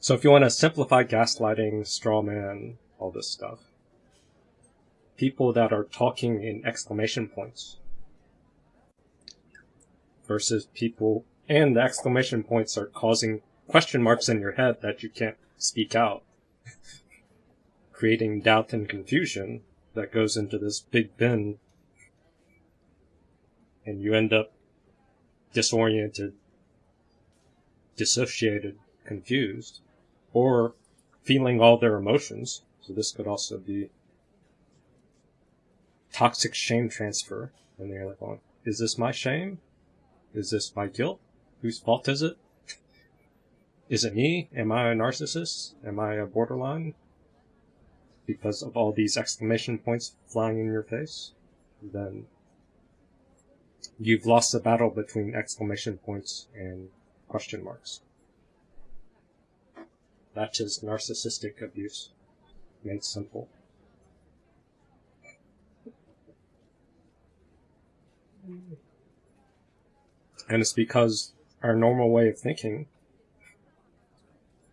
So if you want to simplify gaslighting, straw man, all this stuff, people that are talking in exclamation points. Versus people, and the exclamation points are causing question marks in your head that you can't speak out, creating doubt and confusion that goes into this big bin, and you end up disoriented, dissociated, confused, or feeling all their emotions. So this could also be toxic shame transfer. And they're like, well, is this my shame? Is this my guilt? Whose fault is it? Is it me? Am I a narcissist? Am I a borderline? Because of all these exclamation points flying in your face? Then you've lost the battle between exclamation points and question marks. That is narcissistic abuse, made simple. And it's because our normal way of thinking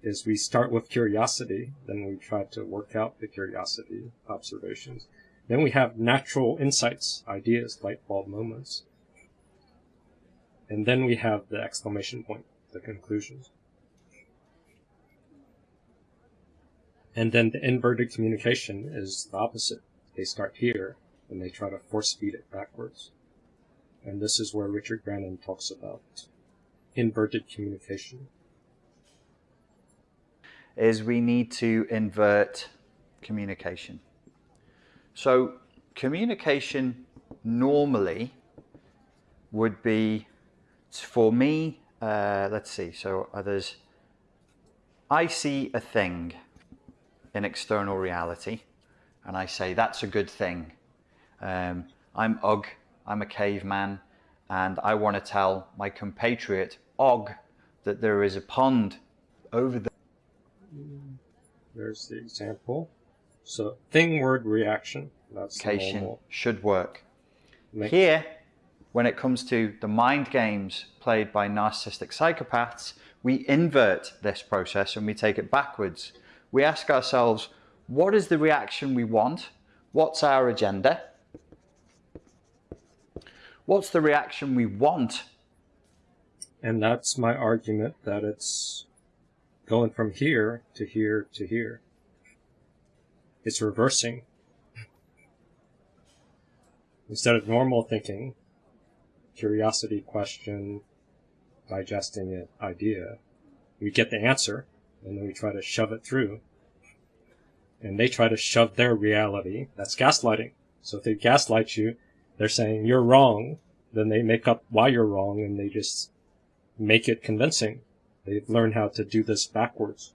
is we start with curiosity, then we try to work out the curiosity observations. Then we have natural insights, ideas, light bulb moments. And then we have the exclamation point, the conclusions. And then the inverted communication is the opposite. They start here and they try to force feed it backwards. And this is where Richard Grannon talks about inverted communication. Is we need to invert communication. So communication normally would be, for me, uh, let's see, so others, I see a thing in external reality and I say that's a good thing. Um, I'm Ugg, I'm a caveman, and I want to tell my compatriot Og that there is a pond over there. There's the example. So thing word reaction. That's normal. should work. Make Here, when it comes to the mind games played by narcissistic psychopaths, we invert this process and we take it backwards. We ask ourselves, what is the reaction we want? What's our agenda? What's the reaction we want? And that's my argument that it's going from here to here to here. It's reversing. Instead of normal thinking, curiosity, question, digesting it, idea, we get the answer, and we try to shove it through. And they try to shove their reality. That's gaslighting. So if they gaslight you, they're saying you're wrong, then they make up why you're wrong and they just make it convincing. They've learned how to do this backwards.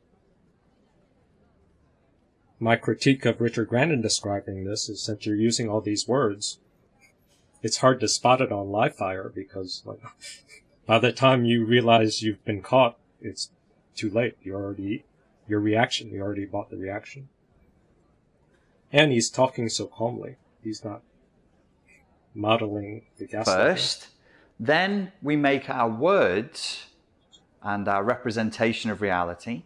My critique of Richard Grannon describing this is since you're using all these words, it's hard to spot it on live fire because like, by the time you realize you've been caught, it's too late. You already, your reaction, you already bought the reaction. And he's talking so calmly. He's not modeling the gas First, then we make our words and our representation of reality.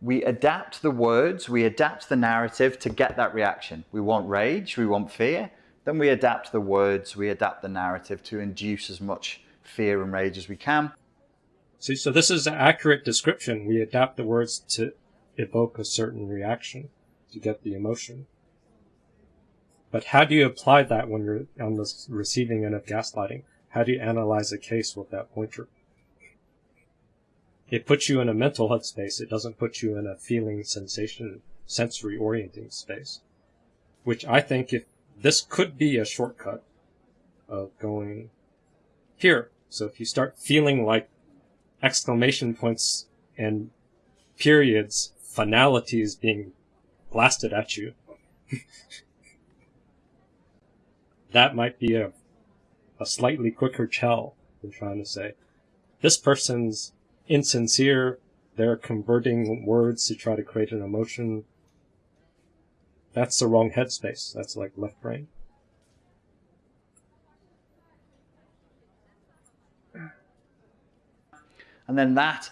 We adapt the words, we adapt the narrative to get that reaction. We want rage, we want fear. Then we adapt the words, we adapt the narrative to induce as much fear and rage as we can. See, so this is an accurate description. We adapt the words to evoke a certain reaction to get the emotion. But how do you apply that when you're on the receiving end of gaslighting? How do you analyze a case with that pointer? It puts you in a mental headspace. It doesn't put you in a feeling, sensation, sensory orienting space. Which I think if this could be a shortcut of going here. So if you start feeling like exclamation points and periods, finalities being blasted at you, that might be a, a slightly quicker tell than trying to say, this person's insincere, they're converting words to try to create an emotion. That's the wrong headspace. That's like left brain. And then that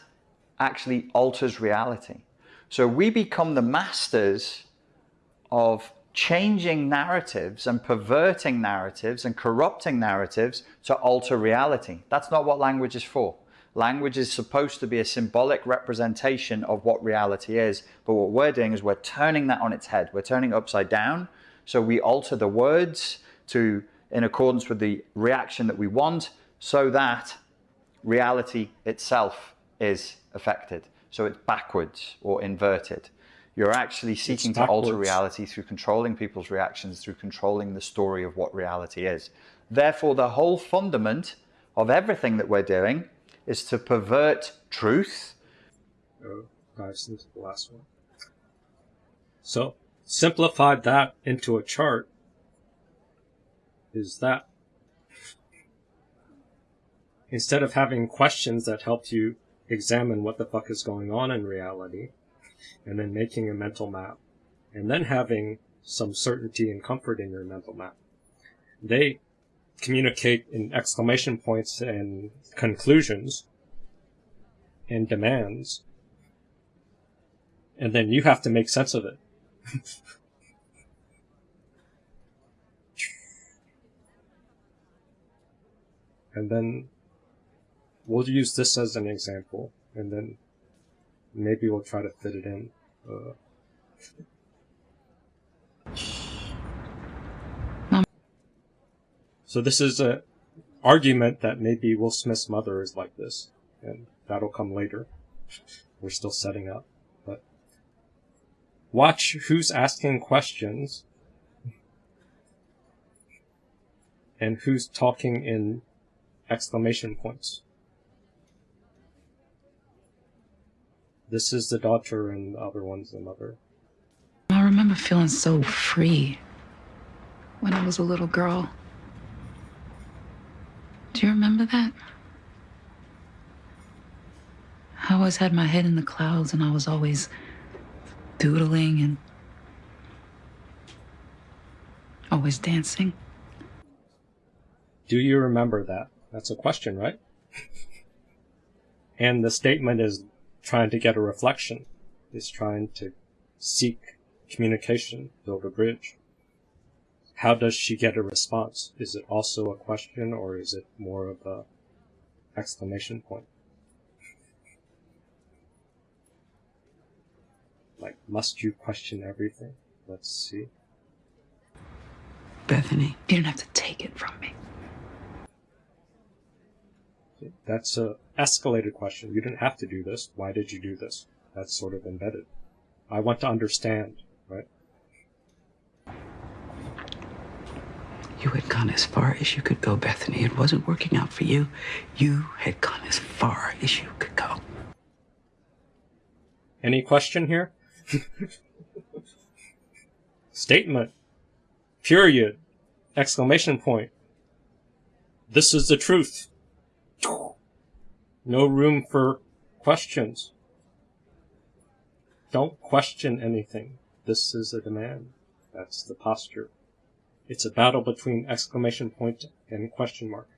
actually alters reality. So we become the masters of changing narratives and perverting narratives and corrupting narratives to alter reality. That's not what language is for. Language is supposed to be a symbolic representation of what reality is. But what we're doing is we're turning that on its head. We're turning it upside down. So we alter the words to in accordance with the reaction that we want so that reality itself is affected. So it's backwards or inverted. You're actually seeking to alter reality through controlling people's reactions, through controlling the story of what reality is. Therefore, the whole fundament of everything that we're doing is to pervert truth. Oh, into the last one. So, simplified that into a chart is that instead of having questions that help you examine what the fuck is going on in reality, and then making a mental map, and then having some certainty and comfort in your mental map. They communicate in exclamation points and conclusions and demands, and then you have to make sense of it. and then we'll use this as an example, and then maybe we'll try to fit it in. Uh, so this is an argument that maybe Will Smith's mother is like this, and that'll come later. We're still setting up, but watch who's asking questions and who's talking in exclamation points. This is the daughter and the other one's the mother. I remember feeling so free when I was a little girl. Do you remember that? I always had my head in the clouds and I was always doodling and always dancing. Do you remember that? That's a question, right? and the statement is trying to get a reflection, is trying to seek communication, build a bridge. How does she get a response? Is it also a question or is it more of a exclamation point? Like, must you question everything? Let's see. Bethany, you don't have to take it from me. That's a escalated question. You didn't have to do this. Why did you do this? That's sort of embedded. I want to understand, right? You had gone as far as you could go, Bethany. It wasn't working out for you. You had gone as far as you could go. Any question here? Statement. Period. Exclamation point. This is the truth. No room for questions. Don't question anything. This is a demand. That's the posture. It's a battle between exclamation point and question mark.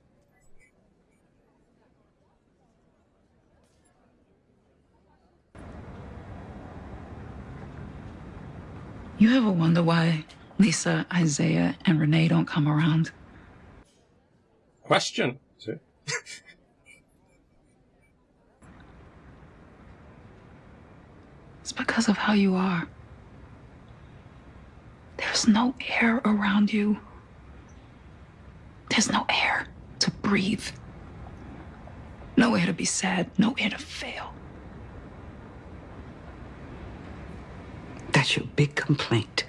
You ever wonder why Lisa, Isaiah, and Renee don't come around? Question. It's because of how you are. There's no air around you. There's no air to breathe. No air to be sad, no air to fail. That's your big complaint.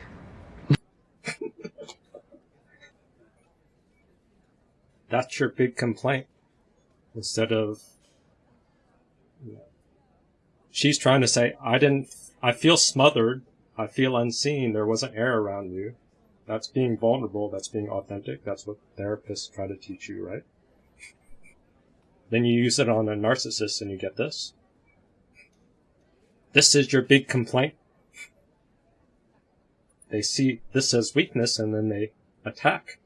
That's your big complaint. Instead of she's trying to say, I didn't, I feel smothered. I feel unseen. There wasn't air around you. That's being vulnerable. That's being authentic. That's what therapists try to teach you, right? Then you use it on a narcissist and you get this. This is your big complaint. They see this as weakness and then they attack.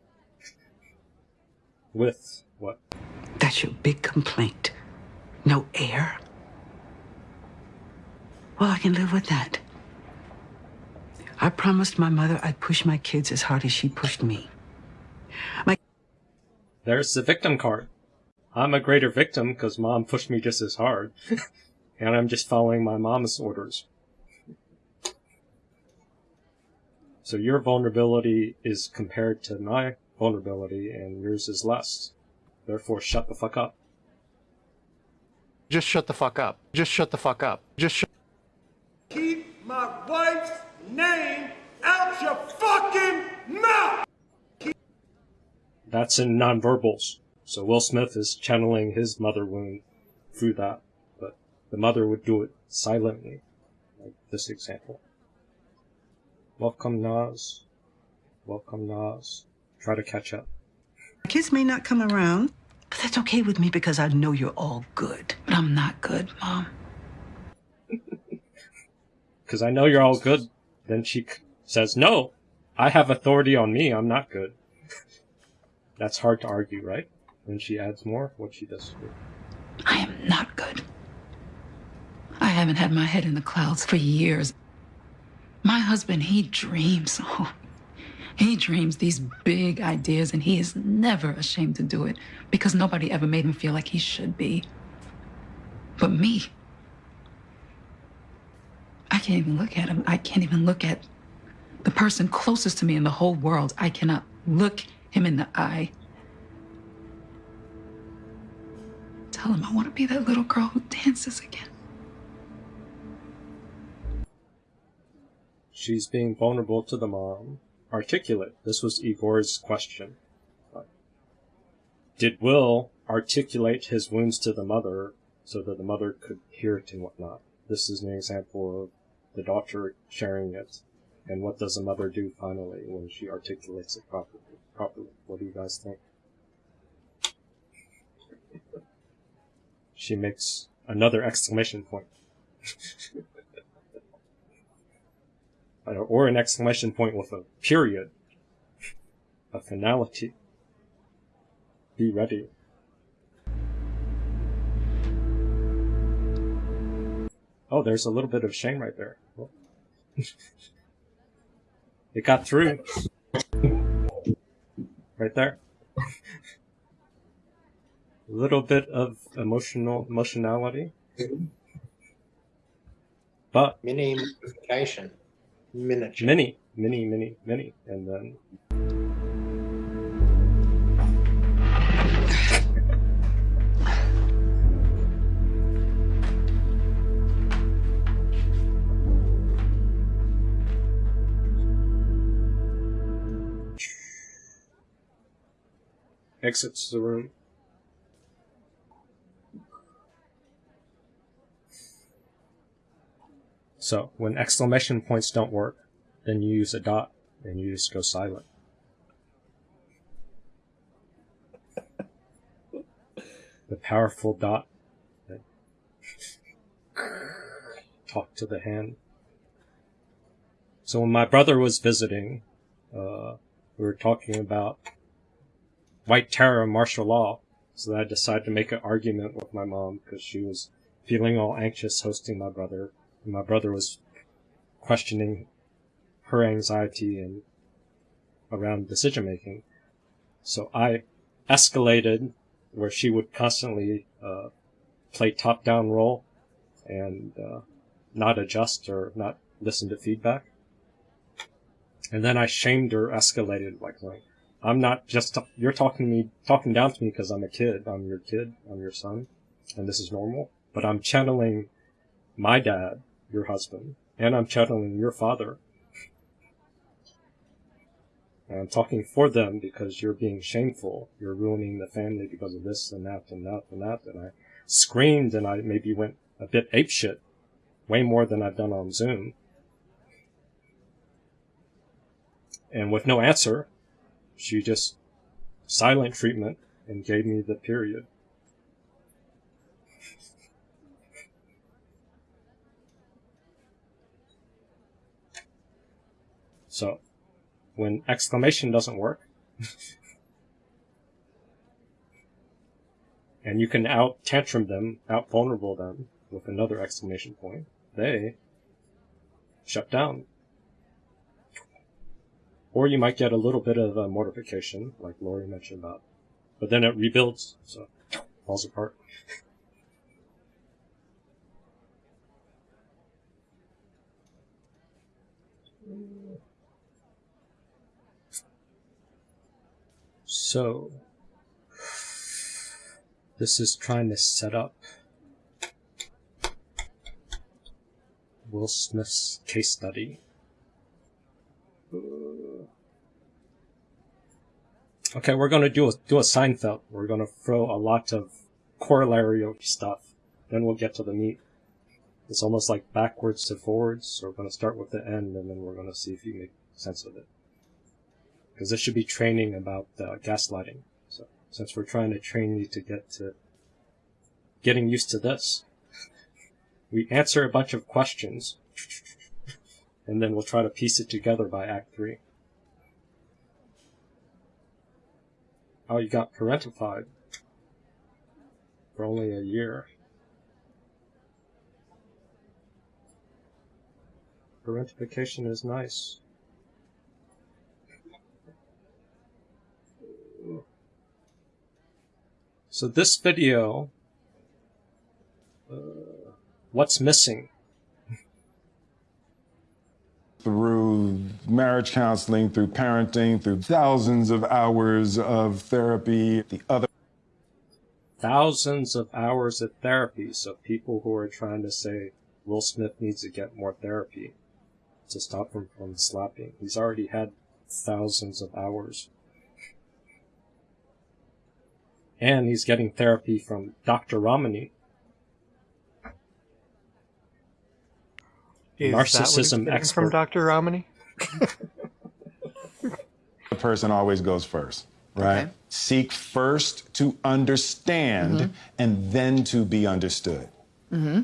With what? That's your big complaint. No air. Well, I can live with that. I promised my mother I'd push my kids as hard as she pushed me. My There's the victim card. I'm a greater victim because mom pushed me just as hard. and I'm just following my mom's orders. So your vulnerability is compared to my vulnerability, and yours is less. Therefore, shut the fuck up. Just shut the fuck up. Just shut the fuck up. Just shut. Keep my wife's name out your fucking mouth! That's in nonverbals. So Will Smith is channeling his mother wound through that, but the mother would do it silently, like this example. Welcome, Nas. Welcome, Nas. Try to catch up. kids may not come around, but that's okay with me because I know you're all good. But I'm not good, Mom. Because I know you're all good. Then she says, No, I have authority on me. I'm not good. That's hard to argue, right? Then she adds more. What she does. I am not good. I haven't had my head in the clouds for years. My husband, he dreams. Oh, he dreams these big ideas, and he is never ashamed to do it because nobody ever made him feel like he should be. But me, I can't even look at him. I can't even look at the person closest to me in the whole world. I cannot look him in the eye. Tell him I want to be that little girl who dances again. She's being vulnerable to the mom. Articulate. This was Igor's question. Did Will articulate his wounds to the mother so that the mother could hear it and whatnot? This is an example of the daughter sharing it. And what does the mother do finally when she articulates it properly? Properly. What do you guys think? She makes another exclamation point. or an exclamation point with a period, a finality. Be ready. Oh, there's a little bit of shame right there. it got through. right there. a little bit of emotional emotionality. But Mini implication. Miniature. many, many, many, many, and then exits the room. So when exclamation points don't work, then you use a dot and you just go silent. The powerful dot talk to the hand. So when my brother was visiting, uh, we were talking about white terror and martial law. So I decided to make an argument with my mom because she was feeling all anxious hosting my brother. And my brother was questioning her anxiety and around decision making. So I escalated where she would constantly uh, play top down role and uh, not adjust or not listen to feedback. And then I shamed her, escalated like, like I'm not just you're talking me, talking down to me because I'm a kid. I'm your kid. I'm your son, and this is normal. But I'm channeling my dad, your husband, and I'm channeling your father. And I'm talking for them because you're being shameful. You're ruining the family because of this and that and that and that. And I screamed and I maybe went a bit apeshit, way more than I've done on Zoom. And with no answer, she just silent treatment and gave me the period. So, when exclamation doesn't work, and you can out tantrum them, out vulnerable them with another exclamation point, they shut down. Or you might get a little bit of uh, mortification, like Lori mentioned about, but then it rebuilds, so falls apart. So, this is trying to set up Will Smith's case study. Okay, we're gonna do a do a Seinfeld. We're gonna throw a lot of corollary stuff. Then we'll get to the meat. It's almost like backwards to forwards. So we're gonna start with the end, and then we're gonna see if you make sense of it. Because this should be training about uh, gaslighting. So since we're trying to train you to get to getting used to this, we answer a bunch of questions, and then we'll try to piece it together by Act Three. Oh, you got parentified for only a year. Parentification is nice. So this video, uh, what's missing? through marriage counseling, through parenting, through thousands of hours of therapy. The other Thousands of hours of therapy. So people who are trying to say Will Smith needs to get more therapy to stop him from slapping. He's already had thousands of hours. And he's getting therapy from Dr. Ramani, Is that what he's narcissism expert. from Dr. Ramani? person always goes first, right? Okay. Seek first to understand mm-hmm. and then to be understood. Mm-hmm.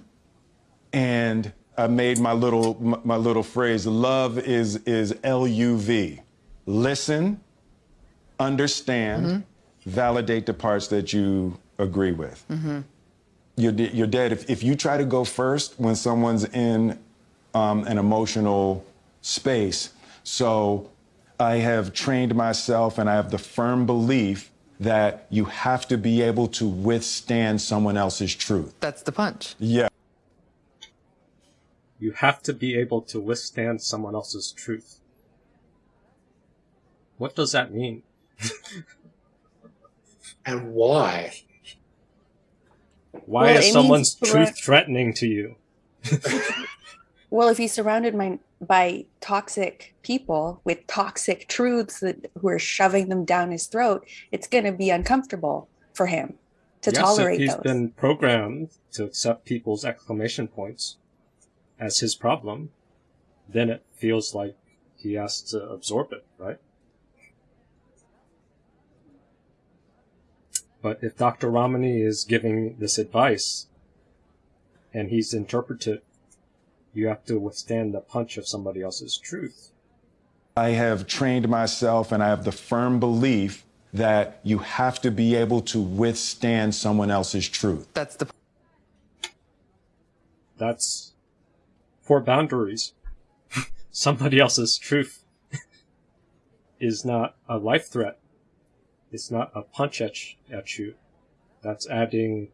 And I made my little my, my little phrase. Love is is L U V. Listen, understand, mm-hmm. validate the parts that you agree with. You're de- you're dead if if you try to go first when someone's in um, an emotional space. So I have trained myself and I have the firm belief that you have to be able to withstand someone else's truth. That's the punch. Yeah. You have to be able to withstand someone else's truth. What does that mean? And why? Why Well, is someone's truth threatening to you? Well, if he's surrounded by, by toxic people with toxic truths that who are shoving them down his throat, it's going to be uncomfortable for him to yes, tolerate if he's those. been programmed to accept people's exclamation points as his problem, then it feels like he has to absorb it, right? But if Dr. Ramani is giving this advice and he's interpreted, you have to withstand the punch of somebody else's truth. I have trained myself and I have the firm belief that you have to be able to withstand someone else's truth. That's the That's for boundaries. Somebody else's truth is not a life threat. It's not a punch at, at you. That's adding.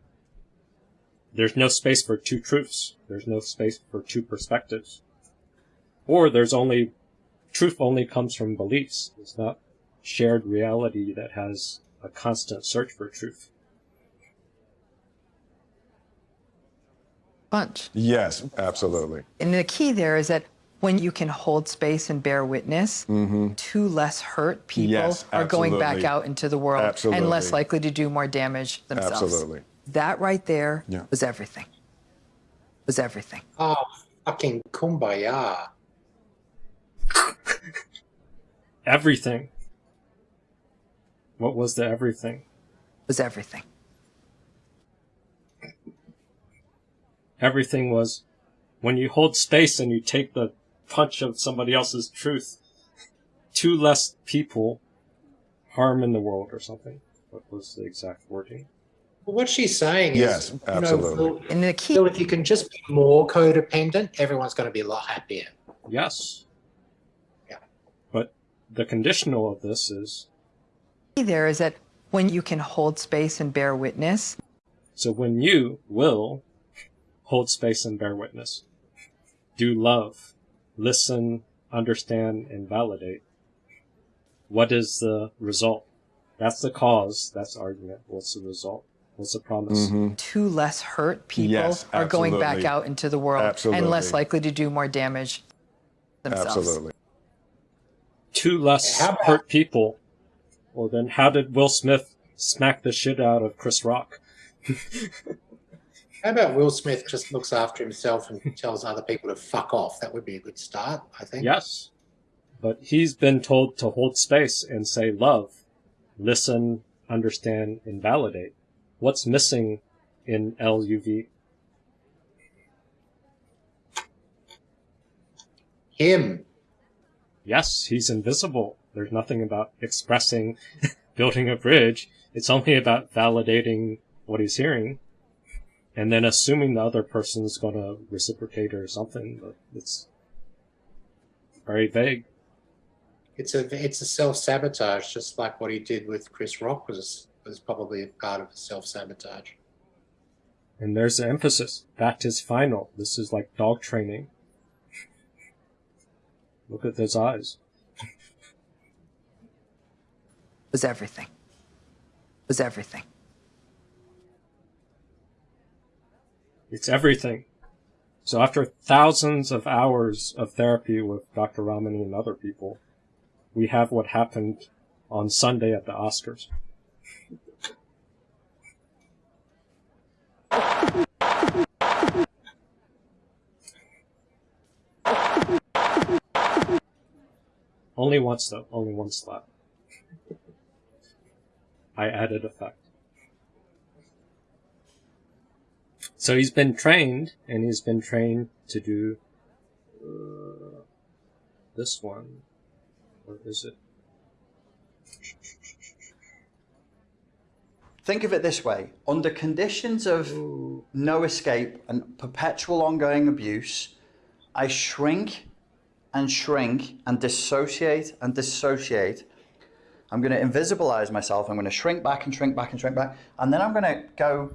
There's no space for two truths. There's no space for two perspectives. Or there's only. Truth only comes from beliefs. It's not shared reality that has a constant search for truth. punch. Yes, absolutely. And the key there is that when you can hold space and bear witness, mm-hmm. two less hurt people Yes, are going back out into the world and less likely to do more damage themselves. Absolutely. That right there Yeah. was everything. Was everything. Oh, fucking kumbaya. Everything. What was the everything? Was everything. everything was when you hold space and you take the punch of somebody else's truth, two less people harm in the world or something. What was the exact wording? Well, what she's saying Yes, is, you absolutely. know, Phil, And the key Phil, if you can just be more codependent, everyone's going to be a lot happier. Yes. Yeah. But the conditional of this is there is that when you can hold space and bear witness, so when you will hold space and bear witness, do love, listen, understand, and validate, what is the result? That's the cause. That's argument. What's the result? What's the promise? Mhm. two less hurt people Yes, are going back out into the world and less likely to do more damage themselves. Absolutely. Two less hurt people. Well, then how did Will Smith smack the shit out of Chris Rock? How about Will Smith just looks after himself and tells other people to fuck off? That would be a good start, I think. Yes. But he's been told to hold space and say love, listen, understand, and validate. What's missing in LUV? Him. Yes, he's invisible. There's nothing about expressing, building a bridge. It's only about validating what he's hearing and then assuming the other person's going to reciprocate or something, but it's very vague. It's a it's a self sabotage, just like what he did with Chris Rock was was probably a part of self sabotage. And there's the emphasis. That is final. This is like dog training. Look at those eyes. It was everything. It Was everything. It's everything. So after thousands of hours of therapy with Dr. Ramani and other people, we have what happened on Sunday at the Oscars. Only once though, only one slap. I added effect. So he's been trained, and he's been trained to do uh, this one. Or is it? Think of it this way under conditions of no escape and perpetual ongoing abuse, I shrink and shrink and dissociate and dissociate. I'm going to invisibilize myself. I'm going to shrink back and shrink back and shrink back. And then I'm going to go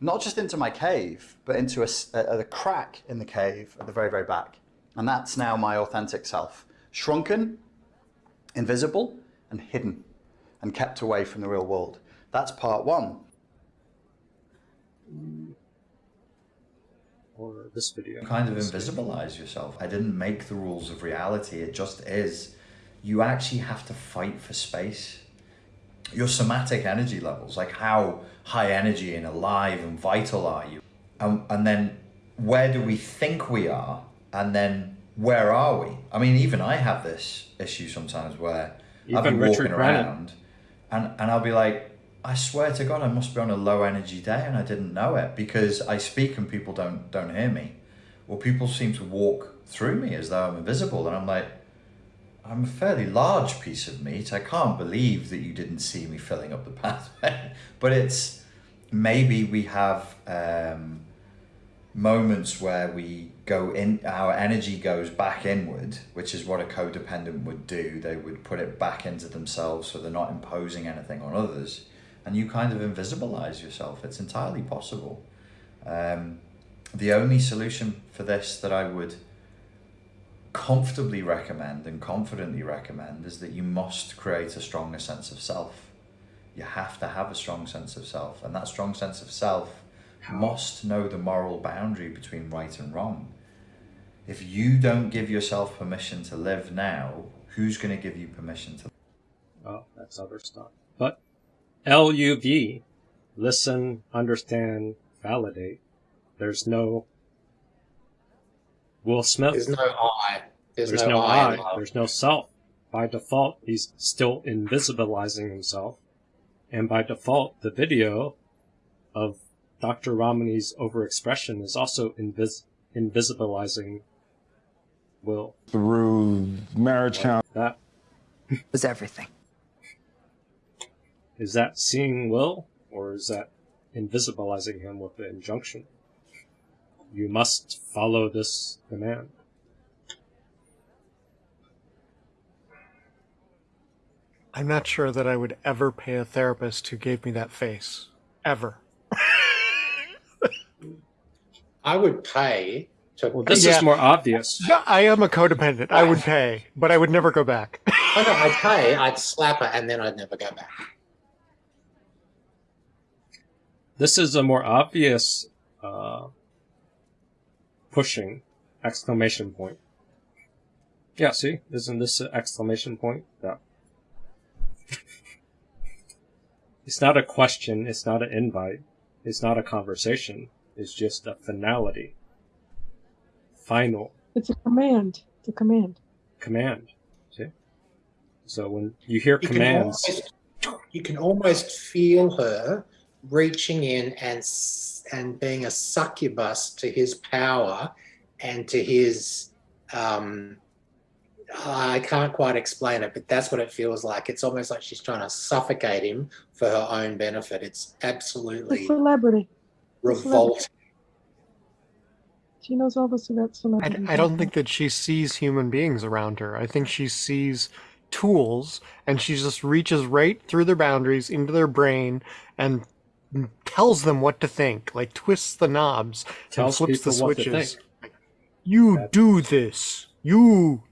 not just into my cave, but into a crack in the cave at the very, very back. And that's now my authentic self. Shrunken, invisible, and hidden, and kept away from the real world. That's part one. Or this video. kind of invisibilize yourself. I didn't make the rules of reality, it just is. You actually have to fight for space. Your somatic energy levels, like how high energy and alive and vital are you? And, and then where do we think we are? And then where are we? I mean, even I have this issue sometimes where I'll Even be Richard walking Brennan. around and, and I'll be like, I swear to God, I must be on a low energy day and I didn't know it because I speak and people don't don't hear me. Or people seem to walk through me as though I'm invisible. And I'm like, I'm a fairly large piece of meat. I can't believe that you didn't see me filling up the pathway. but it's maybe we have um, moments where we go in, our energy goes back inward, which is what a codependent would do. They would put it back into themselves so they're not imposing anything on others. And you kind of invisibilize yourself. It's entirely possible. Um, the only solution for this that I would comfortably recommend and confidently recommend is that you must create a stronger sense of self. You have to have a strong sense of self, and that strong sense of self must know the moral boundary between right and wrong. If you don't give yourself permission to live now, who's going to give you permission to Well, that's other stuff. But LUV, listen, understand, validate. There's no Will Smith. There's no I. There's, There's no, no I. I. There's no self. By default, he's still invisibilizing himself. And by default, the video of Dr. Ramani's overexpression is also invis- invisibilizing Will. Through marriage count. That was everything. Is that seeing Will, or is that invisibilizing him with the injunction. You must follow this command. I'm not sure that I would ever pay a therapist who gave me that face. Ever. I would pay to. Well, this Yeah. is more obvious. No, I am a codependent. I would pay, but I would never go back. Oh, no, I'd pay. I'd slap her, and then I'd never go back. This is a more obvious uh, pushing exclamation point. Yeah, see, isn't this an exclamation point? Yeah. it's not a question. It's not an invite. It's not a conversation. It's just a finality. Final It's a command. It's a command. command. See. So when you hear You can, commands, almost, you can almost feel her reaching in and and being a succubus to his power and to his. Um, I can't quite explain it, but that's what it feels like. It's almost like she's trying to suffocate him for her own benefit. It's The absolutely celebrity. revolting. She knows all this about I. I don't think that she sees human beings around her. I think she sees tools and she just reaches right through their boundaries into their brain and tells them what to think, like twists the knobs Tells and flips the people what to switches. think. Like, you do this. You.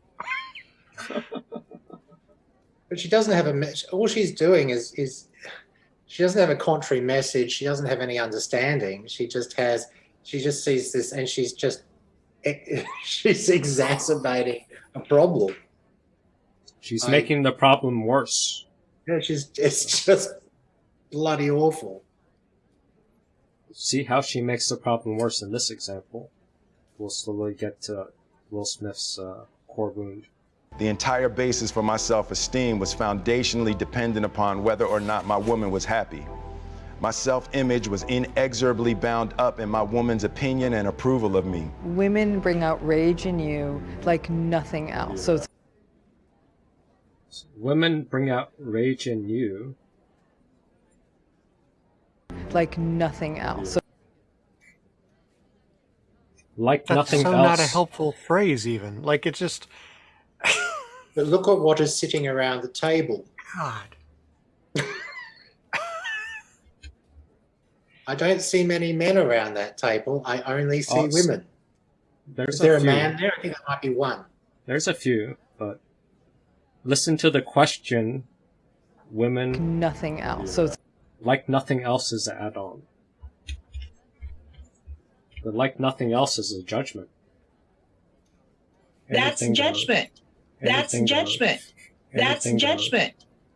But she doesn't have a mess. All she's doing is is she doesn't have a contrary message. She doesn't have any understanding. She just has. She just sees this, and she's just she's exacerbating a problem. she's I- making the problem worse. Yeah, she's it's just bloody awful. See how she makes the problem worse in this example. We'll slowly get to Will Smith's uh, core wound. The entire basis for my self esteem was foundationally dependent upon whether or not my woman was happy. My self image was inexorably bound up in my woman's opinion and approval of me. Women bring out rage in you like nothing else. So it's Women bring out rage in you. Like nothing else. So Like That's nothing so else. not a helpful phrase, even. Like, it just. But look at what is sitting around the table. God. I don't see many men around that table. I only see Oh, women. There's Is there a few. man there? I think there might be one. There's a few, but listen to the question. Women nothing else. So it's like nothing else is an add-on. But like nothing else is a judgment. That's Anything goes. judgment. That's judgment. That's Anything goes. judgment.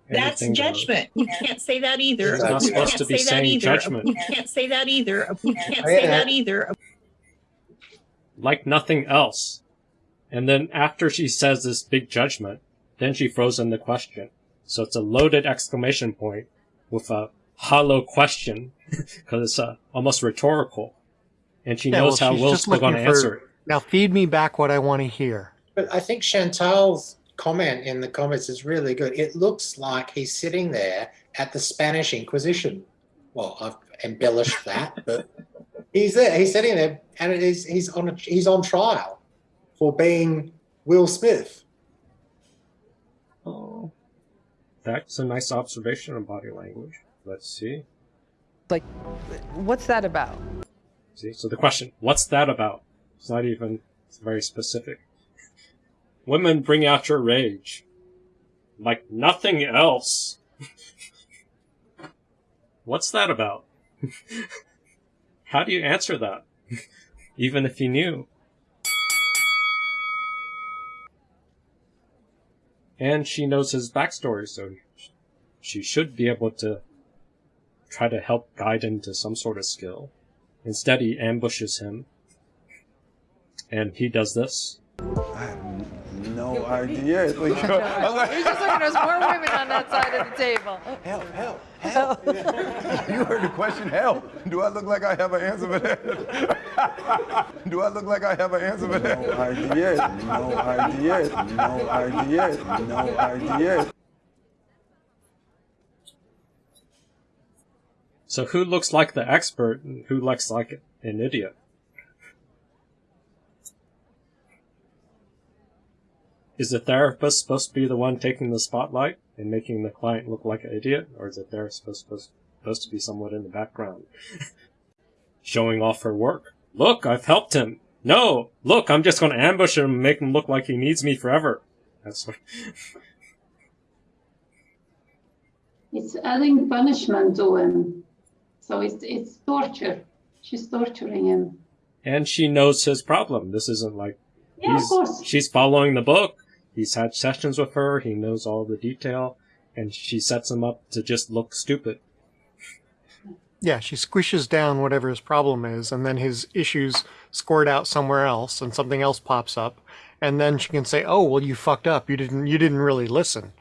That's goes. judgment. You can't say that either. It's not You supposed can't to be say that saying either. judgment. You can't say that either. You can't say that either. like nothing else. And then after she says this big judgment, then she throws in the question. So it's a loaded exclamation point with a hollow question because it's uh, almost rhetorical. And she Yeah, knows well, how she's Will's just going to looking for- answer it. Now feed me back what I want to hear. But I think Chantal's comment in the comments is really good. It looks like he's sitting there at the Spanish Inquisition. Well, I've embellished that, but he's there. He's sitting there, and it is he's on a, he's on trial for being Will Smith. Oh, that's a nice observation of body language. Let's see. like, what's that about? See, so the question, what's that about? It's not even it's very specific. Women bring out your rage. Like nothing else. what's that about? How do you answer that? even if you knew. And she knows his backstory, so she should be able to try to help guide him to some sort of skill. Instead, he ambushes him, and he does this. I have No idea. It's like, I was like, He's just looking, there's more women on that side of the table. help, help, help. you heard the question, help. Do I look like I have an answer for that? Do I look like I have an answer for that? No idea. No idea. No idea. No idea. So who looks like the expert and who looks like an idiot? Is the therapist supposed to be the one taking the spotlight and making the client look like an idiot, or is the therapist supposed, supposed to be somewhat in the background, showing off her work? Look, I've helped him. No, look, I'm just going to ambush him and make him look like he needs me forever. That's what. It's adding punishment to him. So it's it's torture. She's torturing him. and she knows his problem. This isn't like Yeah, of he's, course. she's following the book. He's had sessions with her. He knows all the detail, and she sets him up to just look stupid. Yeah, she squishes down whatever his problem is, and then his issues squirt out somewhere else, and something else pops up, and then she can say, "Oh, well, you fucked up. You didn't. You didn't really listen."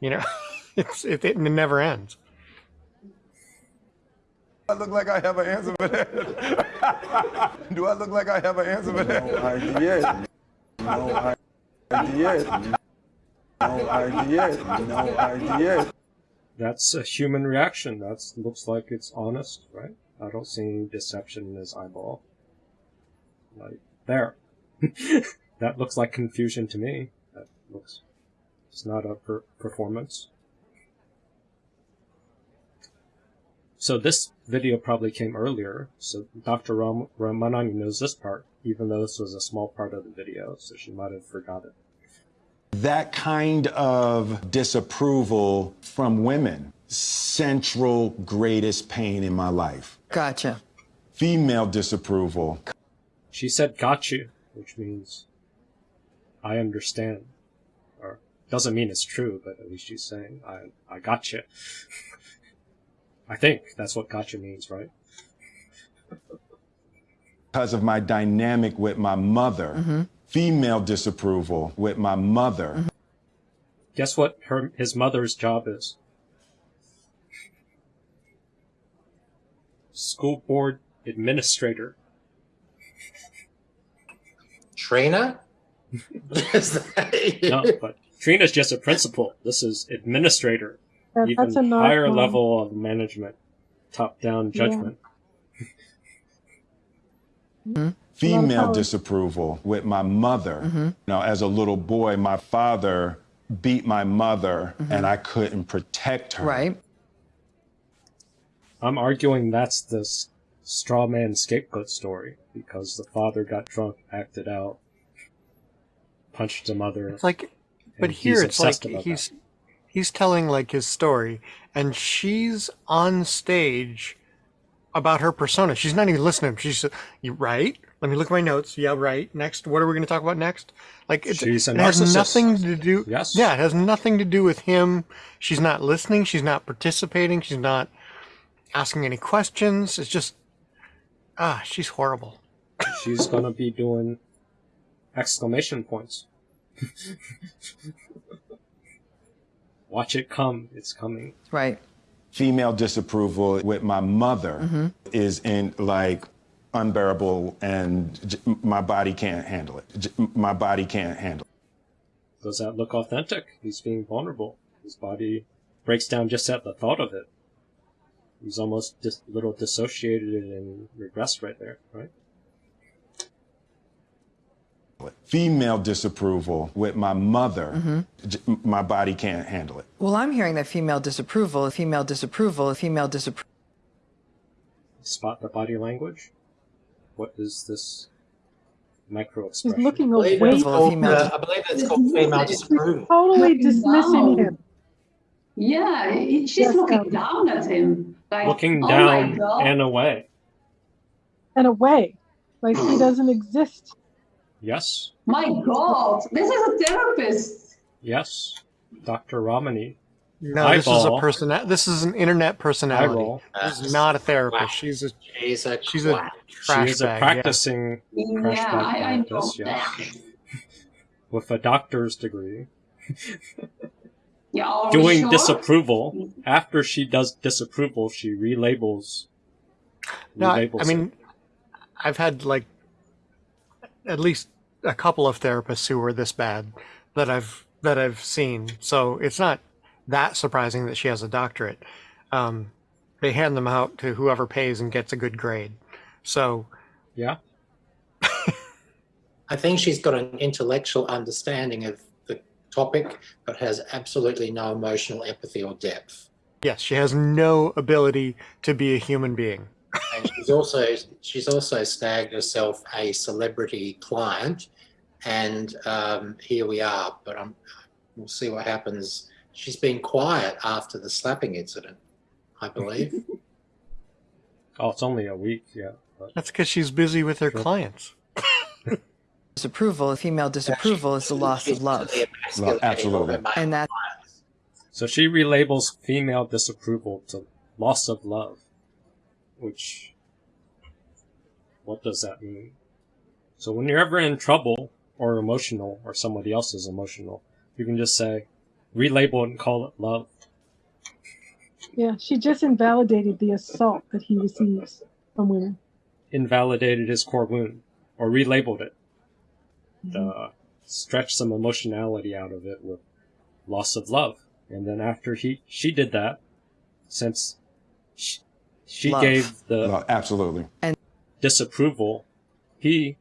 You know, it's it, it never ends. I look like I have an answer for that. Do I look like I have an answer for that? No idea. No idea. No idea. No idea. That's a human reaction. That looks like it's honest, right? I don't see any deception in his eyeball. Like there, that looks like confusion to me. That looks. It's not a per- performance. So this video probably came earlier, so Dr. Ram- Ramani knows this part, even though this was a small part of the video, so she might have forgot it. That kind of disapproval from women, central greatest pain in my life. Gotcha. Female disapproval. She said got you, which means I understand. Or doesn't mean it's true, but at least she's saying I I got you. I think that's what gotcha means, right? because of my dynamic with my mother. Mm-hmm. Female disapproval with my mother. Mm-hmm. Guess what her his mother's job is? School board administrator. Trina? no, but Trina's just a principal. This is administrator. That- Even that's a nice higher one. level of management, top down Yeah. judgment. Mm-hmm. Female disapproval with my mother. Mm-hmm. Now, as a little boy, my father beat my mother mm-hmm. and I couldn't protect her. Right. I'm arguing that's the straw man scapegoat story because the father got drunk, acted out, punched the mother. It's like, but here it's like obsessed about he's that. He's telling like his story, and she's on stage about her persona. She's not even listening. She's you right. Let me look at my notes. Yeah, right. Next, what are we going to talk about next? Like it's, She's a it has nothing to do. Yes. Yeah, it has nothing to do with him. She's not listening. She's not participating. She's not asking any questions. It's just ah, she's horrible. She's gonna be doing exclamation points. Watch it come. It's coming. Right. Female disapproval with my mother mm-hmm. is in like unbearable and j- my body can't handle it. J- My body can't handle it. Does that look authentic? He's being vulnerable. His body breaks down just at the thought of it. He's almost just a little dissociated and regressed right there, right? Female disapproval with my mother, j- my body can't handle it. Well, I'm hearing that female disapproval, female disapproval, female disapproval. Spot the body language. What is this micro She's expression? looking I believe away. it's called, female uh, I believe it's called female disapproval. Totally Looking dismissing down. him. Yeah, he- she's Yes, looking um, down at him. Like, Looking oh down my God. and away. And away. Like he doesn't exist. Yes, My God, this is a therapist. yes. Dr. Ramani. No, this is a person. This is an internet personality. Eyeball. This is not a therapist. She's a She's a she's a twat. trash she is a bag. yeah. practicing crash Yeah, bag I, I know therapist, yes. With a doctor's degree. Yeah, Doing sure? disapproval. After she does disapproval, she relabels. No, I, relabels I mean, I've had like at least a couple of therapists who were this bad that I've that I've seen. So it's not that surprising that she has a doctorate. Um, They hand them out to whoever pays and gets a good grade. So Yeah. I think she's got an intellectual understanding of the topic, but has absolutely no emotional empathy or depth. yes, she has no ability to be a human being. And she's also she's also snagged herself a celebrity client, and um, here we are. But I'm, we'll see what happens. She's been quiet after the slapping incident, I believe. Oh, it's only a week, yeah. But That's because she's busy with her clients. Disapproval, female disapproval is the loss of love. Well, absolutely. And that So she relabels female disapproval to loss of love. Which. What does that mean? So when you're ever in trouble, or emotional, or somebody else is emotional, you can just say, relabel it and call it love. Yeah, she just invalidated the assault that he receives from women. Invalidated his core wound, or relabeled it. Uh, stretched some emotionality out of it with loss of love. And then after he she did that, since she, she Love. gave the Well, absolutely. And disapproval, he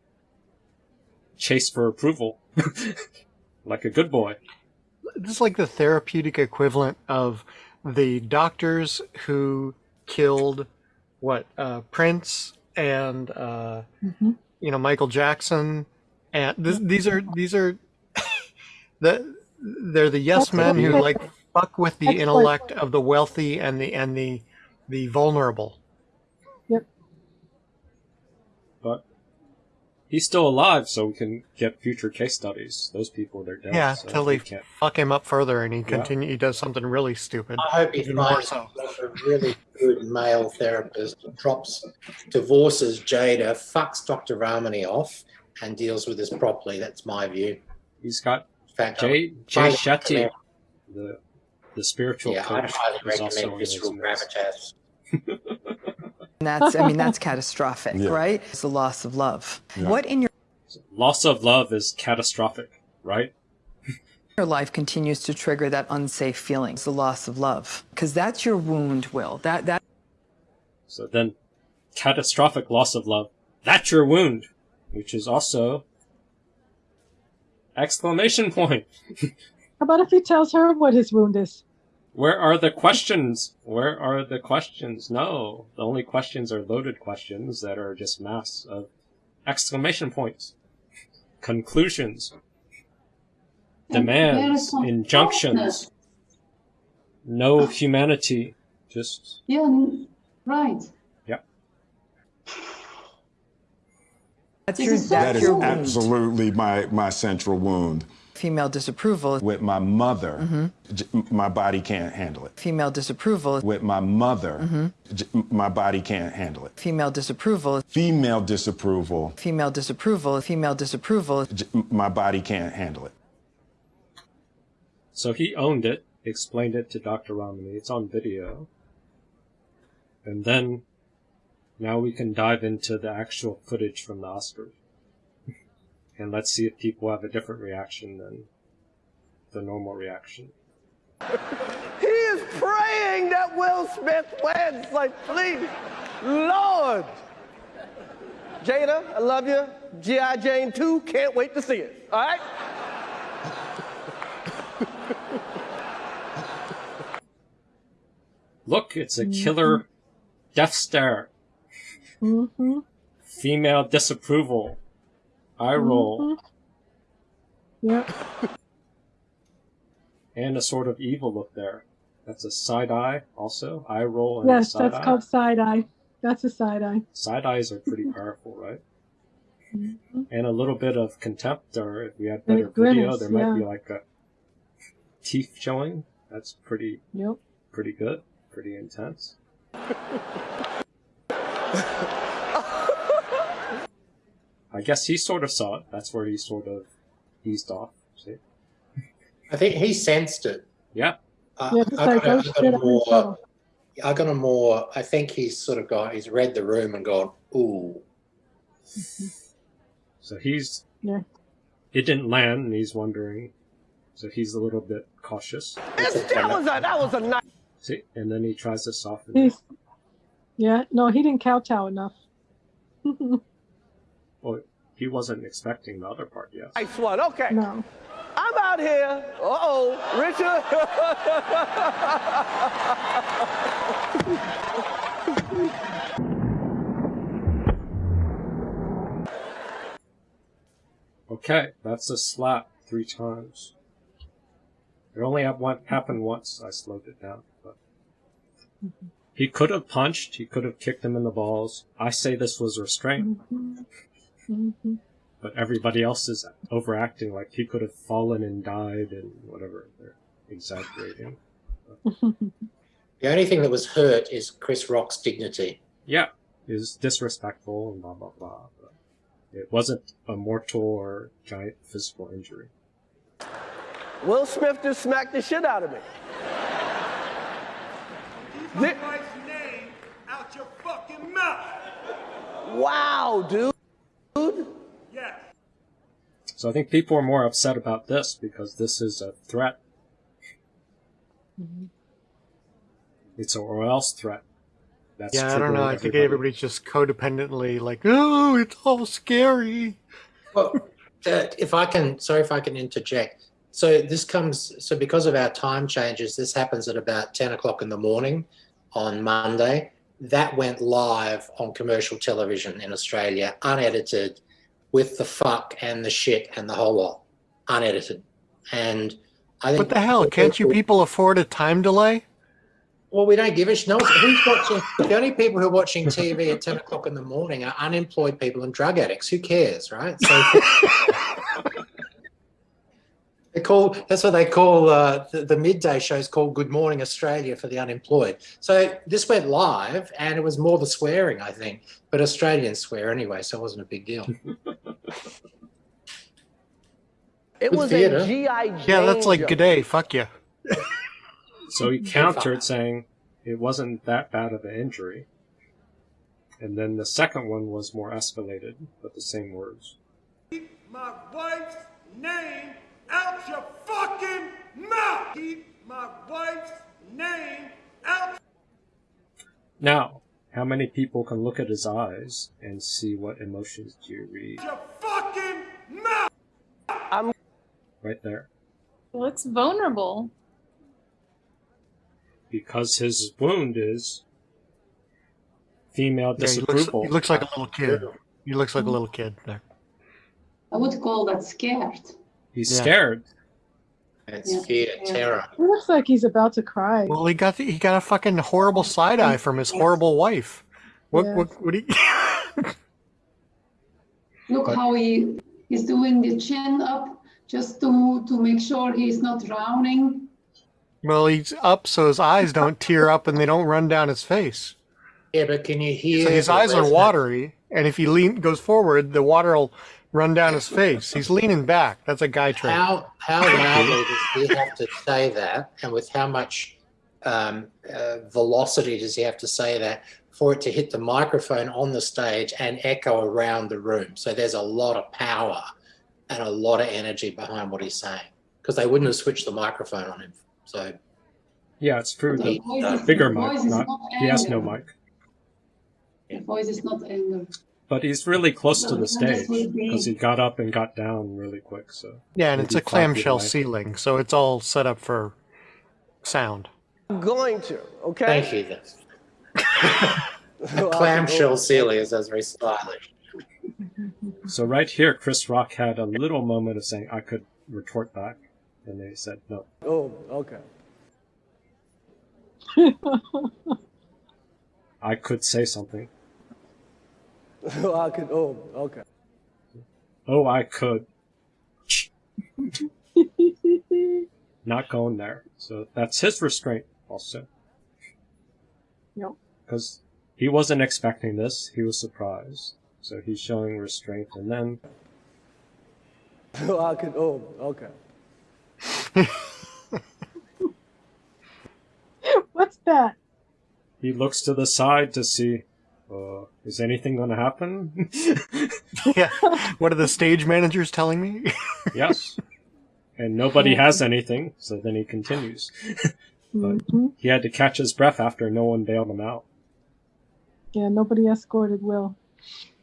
chased for approval, like a good boy. This is like the therapeutic equivalent of the doctors who killed what uh, Prince and uh, Mhm. you know Michael Jackson, and this, these are these are the they're the yes That's men who like fuck with the That's what- intellect of the wealthy and the and the the vulnerable. Yep. But he's still alive, so we can get future case studies. Those people, they're dead. Yeah, so till we they can't. fuck him up further and he continue he does something really stupid. I hope he Even more finds so. a really good male therapist, drops, divorces Jada, fucks Dr. Ramani off, and deals with this properly. That's my view. He's got In fact, Jay I Jay Shetty, the the spiritual Yeah, I coach, highly is also recommend in his visceral gravitas. And that's I mean that's catastrophic, Yeah. right? It's the loss of love. Yeah. What in your Loss of love is catastrophic, right? your life continues to trigger that unsafe feeling? It's the loss of love. Because that's your wound, Will. That that So then, catastrophic loss of love. That's your wound, which is also exclamation point. How about if he tells her what his wound is? Where are the questions? Where are the questions? No, the only questions are loaded questions that are just mass of exclamation points, conclusions, And there is demands, injunctions. No humanity. Just Yeah, right. Yeah. That's your, that's That is your wound. absolutely my, my central wound. Female disapproval. With my mother, Mhm. my body can't handle it. Female disapproval. With my mother, Mhm. my body can't handle it. Female disapproval. Female disapproval, Female disapproval. Female disapproval. j- my body can't handle it. So he owned it, explained it to Dr. Ramani. It's on video. And then, now we can dive into the actual footage from the Oscars. And let's see if people have a different reaction than the normal reaction. He is praying that Will Smith wins. Like, please, Lord. Jada, I love you. G.I. Jane 2, can't wait to see it. All right? Look, it's a killer death stare. Mm-hmm. Female disapproval. Eye roll. Yep. And a sort of evil look there. That's a side eye also. I roll and a Yes, side that's eye. called side eye. That's a side eye. Side eyes are pretty powerful, right? Mhm. And a little bit of contempt, or if we had And a better video, there might be like a teeth showing. That's pretty, Yep. pretty good, pretty intense. I guess he sort of saw it. That's where he sort of eased off. See? I think he sensed it. Yeah. Uh, Yeah, I, got a- I got a I'm in more. I got a more, I think he's sort of got, he's read the room and gone, ooh. So he's, Yeah. it didn't land, and he's wondering. So he's a little bit cautious. It's, that was a that was a nice. See, and then he tries to soften He's it. Yeah, no, he didn't kowtow enough. Well, he wasn't expecting the other part, yes. Nice one. Okay. No. I'm out here. Uh oh, Richard. Okay, that's a slap three times. It only happened once. I slowed it down. But he could have punched. He could have kicked him in the balls. I say this was restraint, Mm-hmm. but everybody else is overacting like he could have fallen and died and whatever. They're exaggerating. The only thing that was hurt is Chris Rock's dignity. Yeah, is disrespectful and blah blah blah. But it wasn't a mortal or giant physical injury. Will Smith just smacked the shit out of me. Keep my wife's name out your fucking mouth. Wow, dude. Yes. So I think people are more upset about this because this is a threat. It's a or else threat. That's yeah, I don't know. triggering I think everybody's just codependently like, oh, it's all scary. Well, uh, if I can, sorry if I can interject. So this comes, so because of our time changes, this happens at about 10 o'clock in the morning on Monday. That went live on commercial television in Australia, unedited, with the fuck and the shit and the whole lot, unedited. And I think. What the hell? Can't you people afford a time delay? Well, we don't give a shit. No, who's watching? The only people who are watching TV at 10 o'clock in the morning are unemployed people and drug addicts. Who cares, right? So they call that's what they call uh, the, the midday shows called Good Morning Australia for the unemployed. So this went live, and it was more the swearing, I think, but Australians swear anyway, so it wasn't a big deal. It Good was theater. a GI Jane. Yeah, that's like good day. Fuck you. So he countered saying it wasn't that bad of an injury. And then the second one was more escalated, but the same words. Keep my wife's name out your fucking mouth. Keep my wife's name out Now, how many people can look at his eyes and see what emotions do you read? your fucking mouth. I'm Right there. Looks vulnerable. Because his wound is female Yeah, he, looks, disapproval. he looks like a little kid. He looks like a little kid there. I would call that scared. He's Yeah. scared. It's Yeah. fear, terror. It looks like he's about to cry. Well, he got the, he got a fucking horrible side eye from his horrible wife. What Yeah. what what? He, Look But- how he is doing the chin up just to to make sure he's not drowning. well, he's up so his eyes don't tear up and they don't run down his face. Yeah, but can you hear? So his the eyes are watery, and if he lean goes forward, the water will run down his face. He's leaning back. That's a guy trait. How how loudly does he have to say that, and with how much um, uh, velocity does he have to say that for it to hit the microphone on the stage and echo around the room? So there's a lot of power and a lot of energy behind what he's saying because they wouldn't have switched the microphone on him. So Yeah, it's true. The The voice is- bigger the mic. voice is Not, not he has no mic. The voice is not anger. But he's really close to the stage because he got up and got down really quick. So Yeah, and it's a maybe five feet clamshell ceiling, so it's all set up for sound. I'm going to, okay? thank you. Then. Clamshell ceiling is as very stylish. So right here, Chris Rock had a little moment of saying, "I could retort back," and they said no. Oh, okay. I could say something. I could. Oh, okay. Oh, I could. Not going there. So that's his restraint also. Yep. Because he wasn't expecting this. He was surprised. So he's showing restraint. And then Oh, I could. Oh, okay. What's that? he looks to the side to see, uh, is anything going to happen? yeah. What are the stage managers telling me? yes. And nobody has anything. So then he continues. but Mhm. he had to catch his breath after no one bailed him out. Yeah, nobody escorted Will.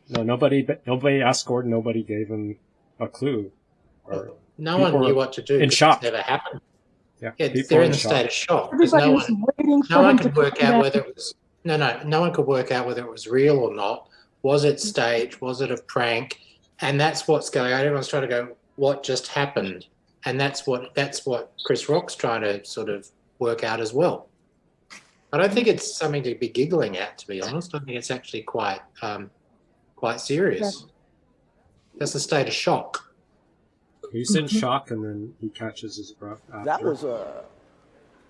No, nobody, nobody asked Gordon. Nobody gave him a clue. Or No one knew what to do. In shock. Never happened. Yeah, Yeah, they're were in a shock. state of shock Everybody no was one, waiting for no one him to could work out whether it was no, no, no one could work out whether it was real or not. Was it staged? Was it a prank? And that's what's going on. Everyone's trying to go, what just happened? And that's what that's what Chris Rock's trying to sort of work out as well. I don't think it's something to be giggling at, to be honest. I think it's actually quite um, quite serious. That's a state of shock. He's in shock, and then he catches his breath. After. That was a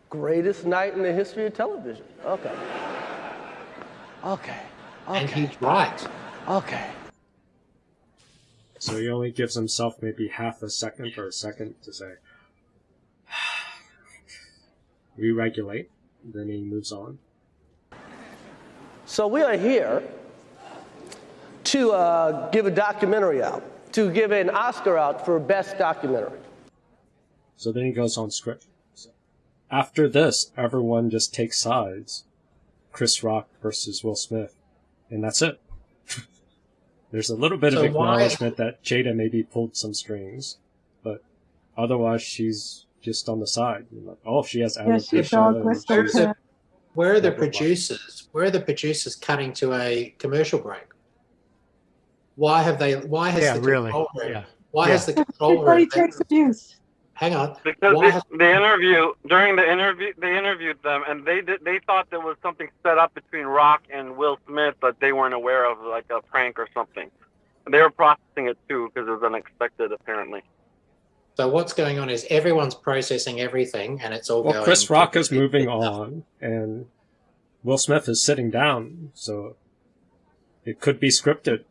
greatest night in the history of television. Okay. Okay. And he's right. Okay. So he only gives himself maybe half a second or a second to say, re-regulate. Then he moves on. So we are here to uh, give a documentary out, to give an Oscar out for best documentary. So then he goes on script. After this, everyone just takes sides. Chris Rock versus Will Smith. And that's it. There's a little bit So of why- acknowledgement that Jada maybe pulled some strings, but otherwise she's just on the side. Like, oh, she has Yeah, she's alopecia. all and she's- clear. Where are the producers? Where are the producers cutting to a commercial break? Why have they? Why has Yeah, the really. control room? Yeah. Why has the control Everybody room? takes abuse. Hang on. Because Why they, has, they interview during the interview they interviewed them and they did, they thought there was something set up between Rock and Will Smith that they weren't aware of like a prank or something. They were processing it too because it was unexpected apparently. so what's going on is everyone's processing everything, and it's all Well, going. Chris Rock is moving on, and Will Smith is sitting down, so it could be scripted.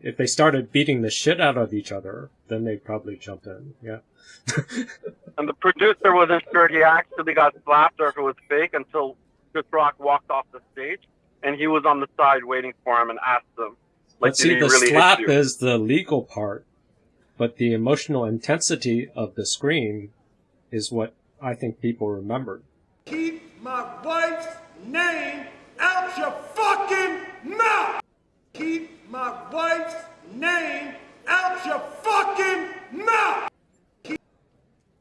If they started beating the shit out of each other, then they'd probably jump in. Yeah. And the producer wasn't sure he actually got slapped or if it was fake until Chris Rock walked off the stage and he was on the side waiting for him and asked him. Like, But did see, the really slap is the legal part, but the emotional intensity of the scream is what I think people remembered. Keep my wife's name out your fucking mouth! Keep my wife's name out your fucking mouth!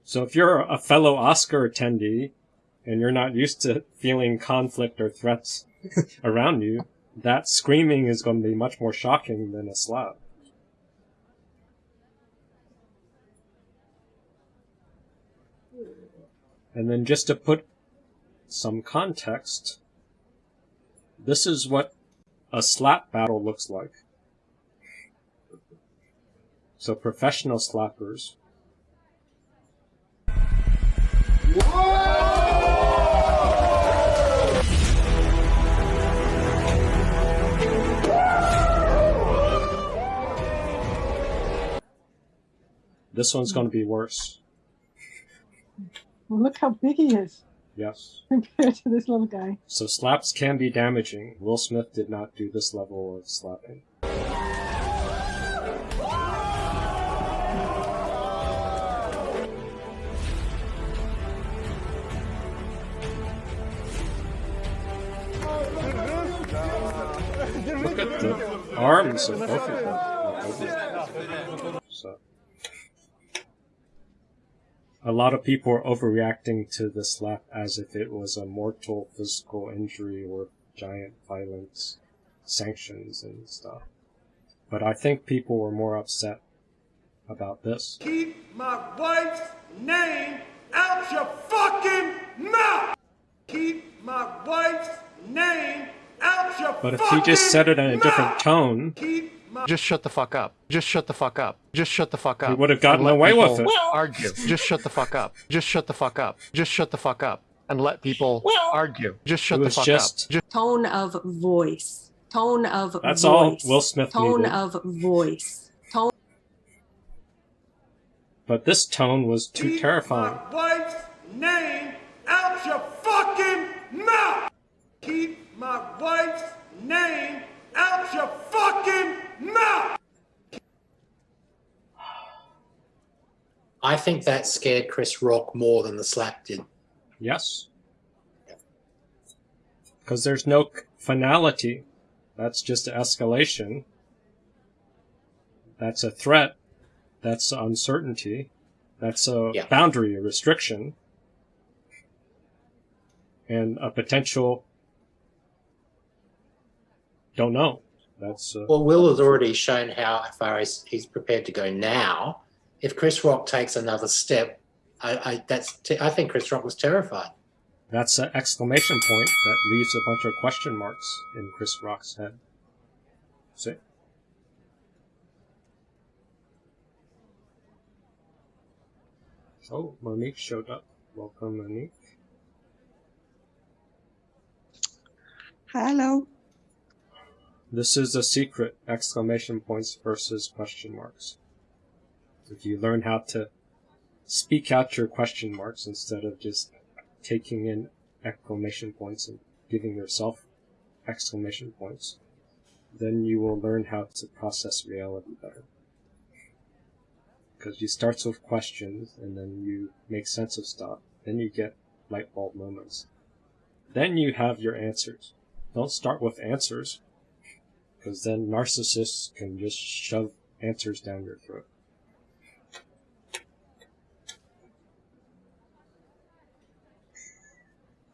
So if you're a fellow Oscar attendee and you're not used to feeling conflict or threats around you, that screaming is going to be much more shocking than a slap. And then just to put some context, this is what a slap battle looks like. So professional slappers This one's going to be worse. Look how big he is Yes. compared to this little guy. So slaps can be damaging. Will Smith did not do this level of slapping. Look at the arms of both of them. A lot of people are overreacting to the slap as if it was a mortal physical injury or giant violence sanctions and stuff. But I think people were more upset about this. Keep my wife's name out your fucking mouth! Keep my wife's name out your fucking mouth. But if he just said it in a mouth! different tone, Just shut the fuck up. Just shut the fuck up. Just shut the fuck up. He would have gotten away with it. Argue. Just shut the fuck up. Just shut the fuck up. Just shut the fuck up. And let people argue. Just shut the was fuck just- up. Just Tone of voice. Tone of voice That's voice. all Will Smith Tone needed. of voice. Tone. but this tone was too terrifying. My wife's name out your fucking mouth! Keep my wife's name out your fucking mouth! I think that scared Chris Rock more than the slap did. Yes. Because there's no finality. That's just escalation. That's a threat. That's uncertainty. That's a Yeah. boundary, a restriction. And a potential don't know. That's uh, Well, Will has already shown how far he's, he's prepared to go now. If Chris Rock takes another step, I, I that's t- I think Chris Rock was terrified. that's an exclamation point that leaves a bunch of question marks in Chris Rock's head. See? Oh, Monique showed up. Welcome, Monique. Hello. This is a secret exclamation points versus question marks. If you learn how to speak out your question marks instead of just taking in exclamation points and giving yourself exclamation points, then you will learn how to process reality better. Because you start with questions and then you make sense of stuff, then you get light bulb moments. Then you have your answers. Don't start with answers, because then narcissists can just shove answers down your throat.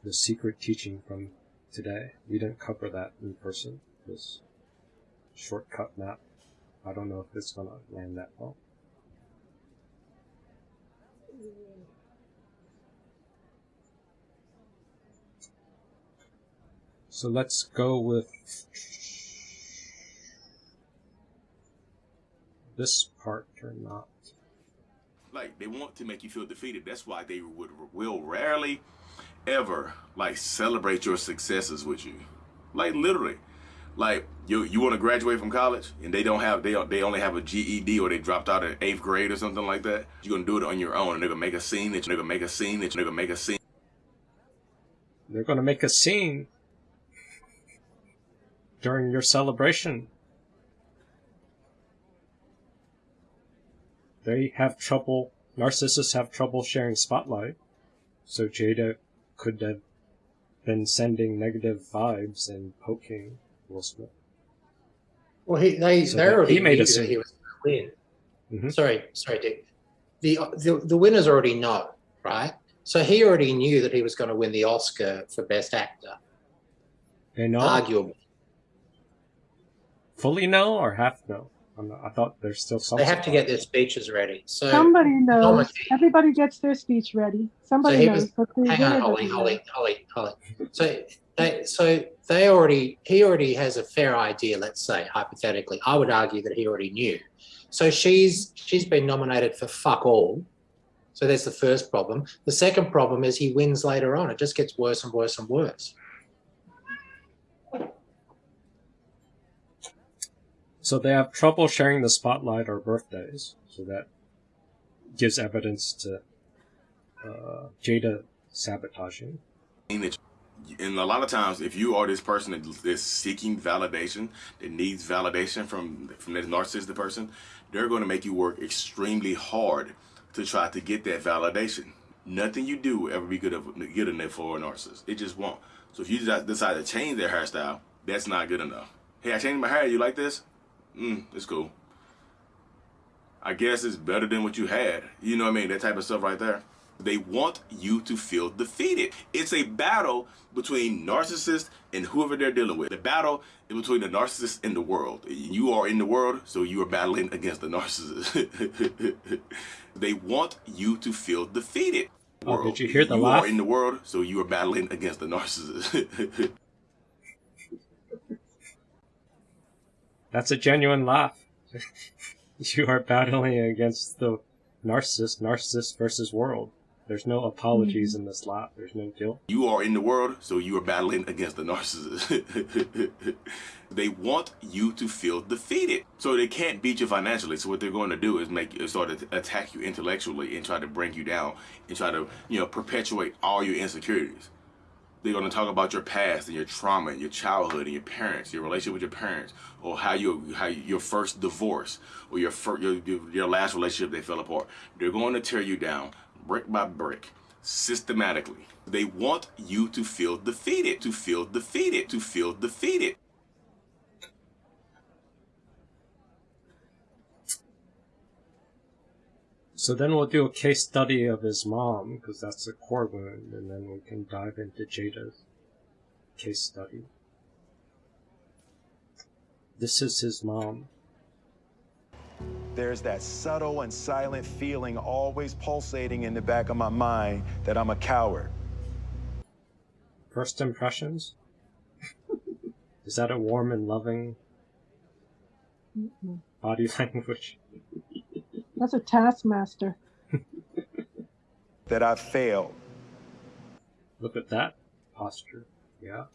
The secret teaching from today. We didn't cover that in person. This shortcut map. I don't know if it's gonna land that well. So let's go with this part or not. Like they want to make you feel defeated. That's why they would will rarely ever like celebrate your successes with you. Like literally. Like you you want to graduate from college and they don't have they they only have a GED or they dropped out in eighth grade or something like that. You're gonna do it on your own and they're gonna make a scene that you're gonna make a scene that you're gonna make a scene. They're gonna make a scene during your celebration. They have trouble, narcissists have trouble sharing spotlight, so Jada could have been sending negative vibes and poking Will Smith. Well, he they So they already he made knew a that scene. he was going to win. Mhm. Sorry, sorry, Dick. The, the the winners already know, right? So he already knew that he was going to win the Oscar for Best Actor. They know? Arguably, Fully no or half no? I'm not, I thought there's still some. they have to get their speeches ready. So Somebody knows. Normally- Everybody gets their speech ready. Somebody he knows. was. but the Hang on, winner Holly, doesn't. Holly, Holly, Holly. So they, so they already, he already has a fair idea. Let's say hypothetically, I would argue that he already knew. So she's she's been nominated for fuck all. So there's the first problem. The second problem is he wins later on. It just gets worse and worse and worse. So they have trouble sharing the spotlight or birthdays, so that gives evidence to uh, Jada sabotaging. and a lot of times if you are this person that is seeking validation that needs validation from from this narcissistic person they're going to make you work extremely hard to try to get that validation. Nothing you do will ever be good of, good enough for a narcissist. It just won't. So if you decide to change their hairstyle that's not good enough. Hey i changed my hair. You like this mm it's cool i guess it's better than what you had you know what i mean that type of stuff right there they want you to feel defeated. It's a battle between narcissists and whoever they're dealing with. The battle is between the narcissist and the world. You are in the world, so you are battling against the narcissist. they want you to feel defeated. Oh, did you hear the you laugh? are in the world, so you are battling against the narcissist. That's a genuine laugh. you are battling against the narcissist, narcissist versus world. There's no apologies mm-hmm. in this laugh. There's no guilt. You are in the world, so you are battling against the narcissist. they want you to feel defeated. So they can't beat you financially. So what they're going to do is make you start to attack you intellectually and try to bring you down and try to, you know, perpetuate all your insecurities. They're going to talk about your past and your trauma and your childhood and your parents, your relationship with your parents, or how you how your first divorce or your first, your your last relationship they fell apart. They're going to tear you down brick by brick, systematically. They want you to feel defeated, to feel defeated, to feel defeated. So then we'll do a case study of his mom, because that's a core wound, and then we can dive into Jada's case study. This is his mom. There's that subtle and silent feeling always pulsating in the back of my mind that I'm a coward. First impressions? is that a warm and loving Mm-mm. body language? That's a taskmaster. That I failed. Look at that posture. Yeah.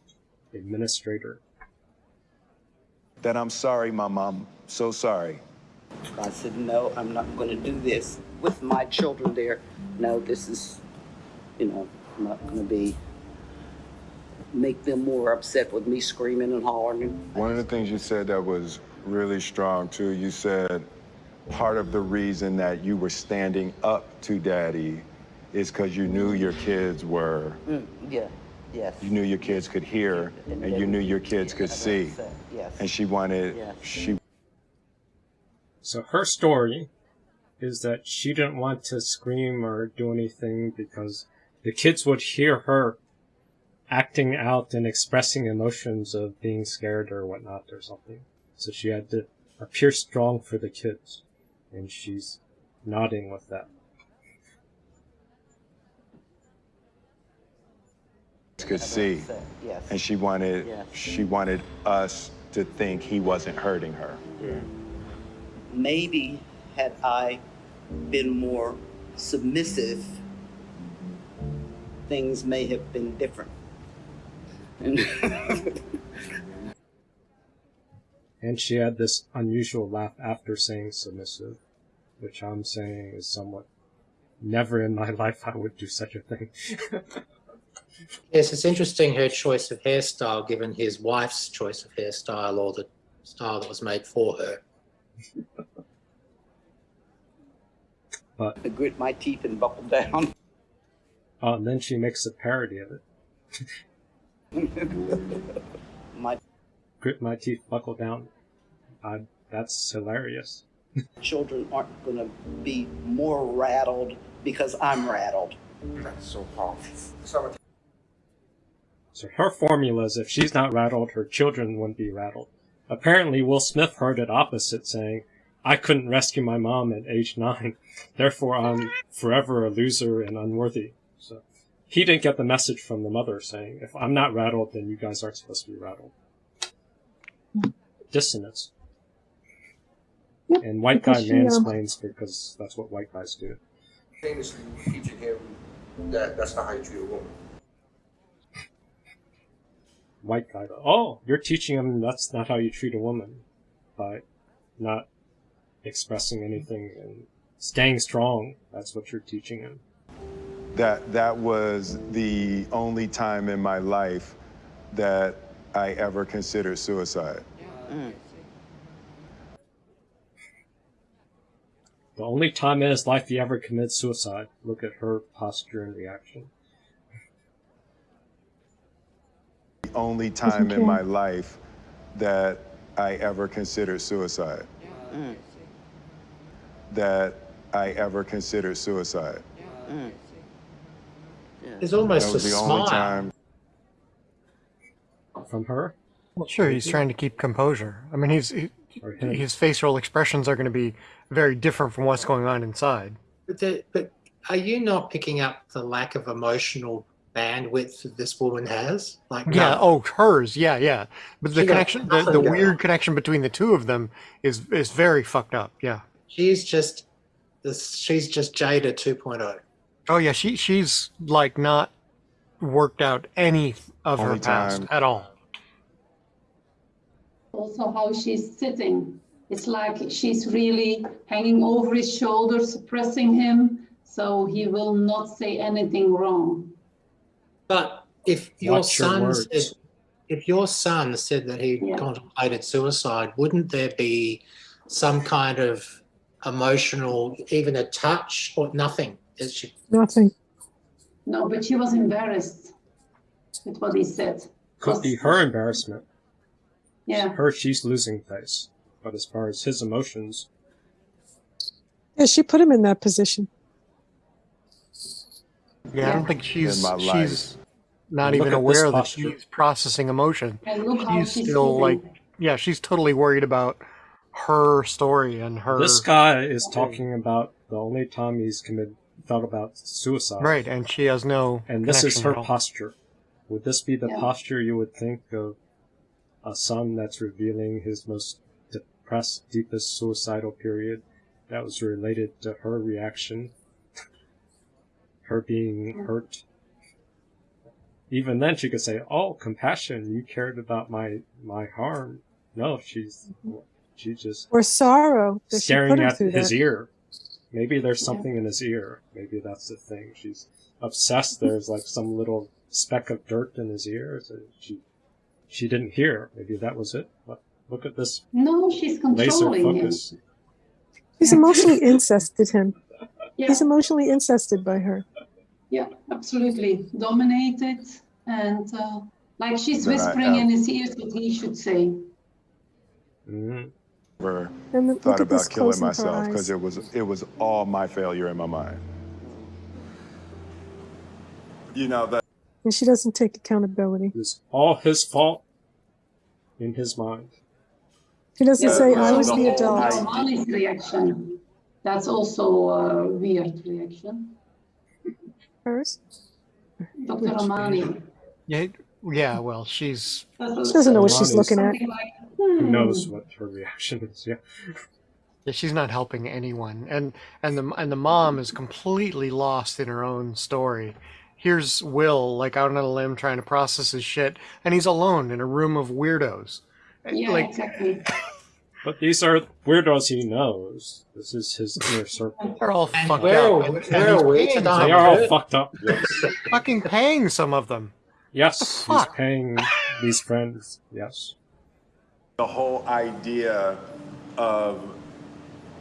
Administrator. That I'm sorry, my mom. So sorry. I said, no, I'm not going to do this with my children there. No, this is, you know, I'm not going to be, make them more upset with me screaming and hollering. One of the things you said that was really strong, too, you said part of the reason that you were standing up to daddy is because you knew your kids were, Mm, yeah, yes. you knew your kids could hear, and you knew your kids could see. Yes. And she wanted, Yes. she So her story is that she didn't want to scream or do anything because the kids would hear her acting out and expressing emotions of being scared or whatnot or something. So she had to appear strong for the kids. And she's nodding with that. could see. Yes. And she wanted, Yes. she wanted us to think he wasn't hurting her. Maybe had I been more submissive, things may have been different. And she had this unusual laugh after saying submissive, which I'm saying is somewhat never in my life I would do such a thing. Yes, it's interesting her choice of hairstyle given his wife's choice of hairstyle or the style that was made for her. But I grit my teeth and buckle down. oh, and then she makes a parody of it. my Grit my teeth, buckle down. I, that's hilarious. children aren't going to be more rattled because I'm rattled. That's so hard. So So her formula is if she's not rattled, her children wouldn't be rattled. Apparently, Will Smith heard it opposite, saying, I couldn't rescue my mom at age nine, therefore I'm forever a loser and unworthy. So he didn't get the message from the mother saying, if I'm not rattled, then you guys aren't supposed to be rattled. Dissonance. And white guy because she, um, mansplains because that's what white guys do. famously teaching him that that's not how you treat a woman. white guy. Oh, you're teaching him that's not how you treat a woman by not expressing anything and staying strong. That's what you're teaching him. That, that was the only time in my life that I ever considered suicide. Mm. The only time in his life he ever commits suicide. Look at her posture and reaction. The only time in my life that I ever considered suicide. Mm. That I ever considered suicide. Mm. There's That almost a was the smile. only time. From her? Well, sure, he's trying to keep composure. I mean, he's he, Or him? his facial expressions are going to be very different from what's going on inside. But, the, but are you not picking up the lack of emotional bandwidth that this woman has? Like, Yeah. none. Oh, hers. Yeah, yeah. But the She connection, the, the weird on. connection between the two of them is is very fucked up. Yeah. she's just this. She's just Jada 2.0. Oh yeah. She she's like not worked out any of her Only past time- at all. Also, how she's sitting. It's like she's really hanging over his shoulder, suppressing him, so he will not say anything wrong. But if your Watch your son words. said, if your son said that he Yeah. contemplated suicide, wouldn't there be some kind of emotional, even a touch or nothing? Is she, Nothing. No, but she was embarrassed with what he said. Could be her embarrassment. Yeah. Her, she's losing face. But as far as his emotions, Yeah, she put him in that position. Yeah, I don't think she's In my she's not even aware that she's processing emotion. And look how She's she's still sitting. like, yeah, she's totally worried about her story and her. this guy is talking about the only time he's committed thought about suicide. right, and she has no. And this is her posture. Would this be the Yeah. posture you would think of a son that's revealing his most depressed, deepest suicidal period that was related to her reaction? her being hurt? Even then, she could say, "Oh, compassion! You cared about my my harm." No, she's she's just Or sorrow staring at his that. ear. Maybe there's something in his ear. Maybe that's the thing. She's obsessed. There's like some little speck of dirt in his ear. So she she didn't hear. Maybe that was it. But look at this No, she's laser controlling him. focus. He's emotionally incested him. Yeah. He's emotionally incested by her. Yeah, absolutely. Dominated and uh, like she's But whispering in his ears what he should say. Mhm. Never And look thought about killing close in her myself because it was it was all my failure in my mind. You know that And she doesn't take accountability. It's all his fault in his mind. She doesn't Yeah, say, I was also the adult. Ramani's reaction. That's also a weird reaction. Hers? Dr. Which- Ramani. Yeah, yeah. Well, she's She doesn't know what she's looking at. Something like, Who hmm. knows what her reaction is? Yeah. yeah, she's not helping anyone, and and the and the mom is completely lost in her own story. Here's Will, like out on a limb, trying to process his shit, and he's alone in a room of weirdos. Yeah, like, exactly. But these are weirdos he knows. This is his inner circle. they're all fucked where up. are and- we- and where he's are we paying they are all fucked up. Yes. fucking paying some of them. Yes, he's paying these friends. Yes. the whole idea of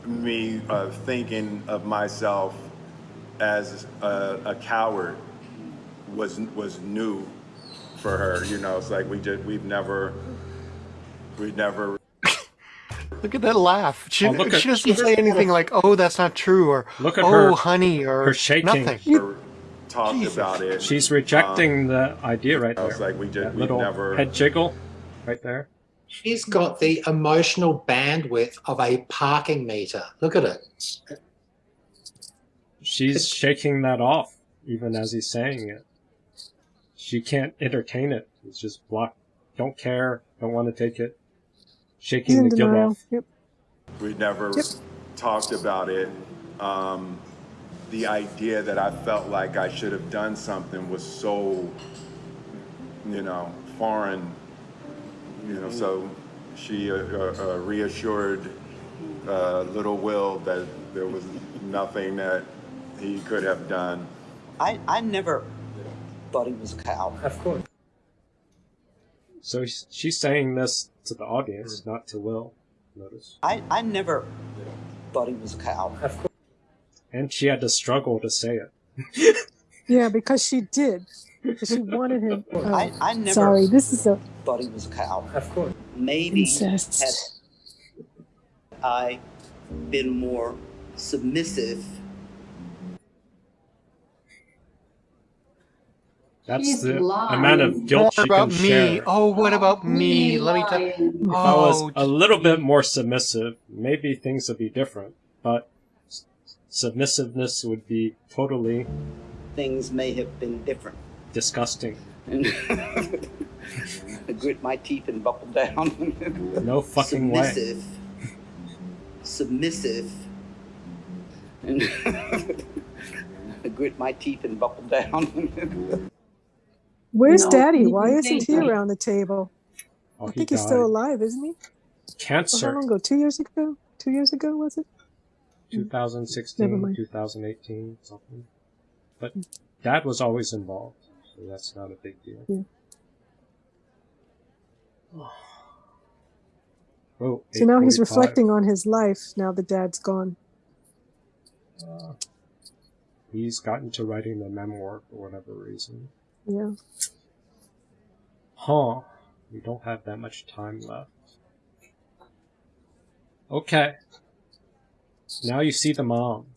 me uh, thinking of myself as a, a coward was was new for her. You know, it's like we just we've never we never Look at that laugh. She, Oh, at- she doesn't say anything like, "Oh, that's not true," or Look at "Oh, her- honey," or her shaking. nothing. ever talked about it. She's rejecting um, the idea right I there. was like, we just that we little never head jiggle right there. She's got the emotional bandwidth of a parking meter. Look at it. She's shaking that off, even as he's saying it. She can't entertain it. It's just block. Don't care. Don't want to take it. Shaking the guilt off. Yep. we never talked about it. Um, the idea that I felt like I should have done something was so, you know, foreign. You know, so she uh, uh, uh, reassured uh, little Will that there was nothing that he could have done. I, I never thought he was a cow. Of course. So she's saying this to the audience, not to Will. Notice. I, I never thought he was a cow. Of course. And she had to struggle to say it. Yeah, because she did. Because she wanted him. oh, I, I never sorry, this is a thought he was a cow. Of course. Maybe incest. had I been more submissive, That's She's the lying. amount of guilt What she about can me? share. Oh, what about me? Me Let me tell. lying. If I was Oh, a little bit more submissive, maybe things would be different. But submissiveness would be totally things may have been different. disgusting. I grit my teeth and buckle down. No fucking way. submissive, submissive. I grit my teeth and buckle down. Where's No, Daddy? Why isn't he around the table? Oh, I he think he's still died. alive, isn't he? Well, how long ago? Two years ago? Two years ago, was it? 2016, Never mind. 2018, something. But dad was always involved, so that's not a big deal. Yeah. Oh, So now he's 8:45. reflecting on his life now the dad's gone. Uh, He's gotten to writing the memoir for whatever reason. Yeah. Huh. We don't have that much time left. Okay. Now you see the mom.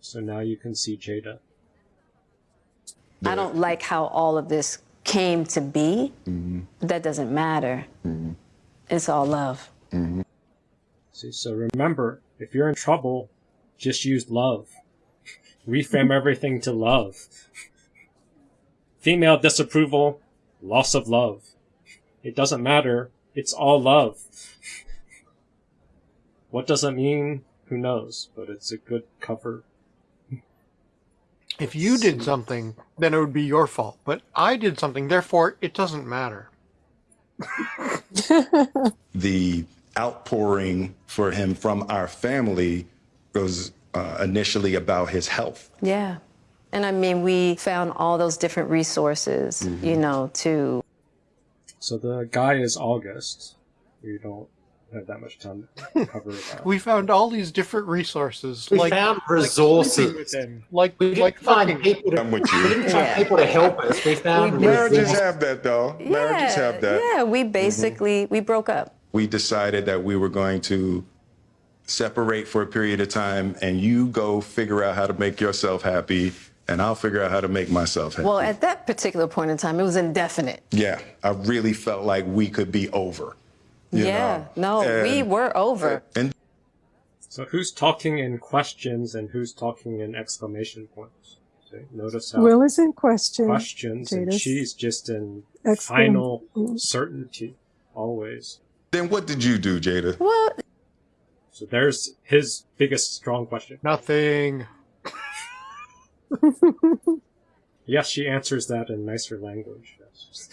So now you can see Jada. I don't like how all of this came to be. But that doesn't matter. Mm-hmm. It's all love. Mm-hmm. See, so remember, if you're in trouble, just use love. Reframe everything to love. Female disapproval, loss of love. It doesn't matter. It's all love. What does it mean? Who knows? But it's a good cover. If you did something, then it would be your fault. But I did something, therefore it doesn't matter. the outpouring for him from our family was uh, initially about his health. Yeah. And I mean, we found all those different resources, you mm-hmm. know, to So the guy is August. We don't have that much time to cover that. We found all these different resources. We like, found like resources. sleeping with like We didn't like find fucking- people to, I'm with we you. didn't find Yeah. people to help us. We found Marriages resources. have that, though. Marriages have that. yeah, we mm-hmm. basically we broke up. We decided that we were going to separate for a period of time, and you go figure out how to make yourself happy, and I'll figure out how to make myself happy. Well, at that particular point in time, it was indefinite. yeah, I really felt like we could be over. yeah, know? no, we were over. Uh, and So who's talking in questions and who's talking in exclamation points? See, notice how Will is in question. questions and she's just in exclam- final certainty always. then what did you do, Jada? Well, So there's his biggest strong question. Nothing. Yes, she answers that in nicer language. Yes.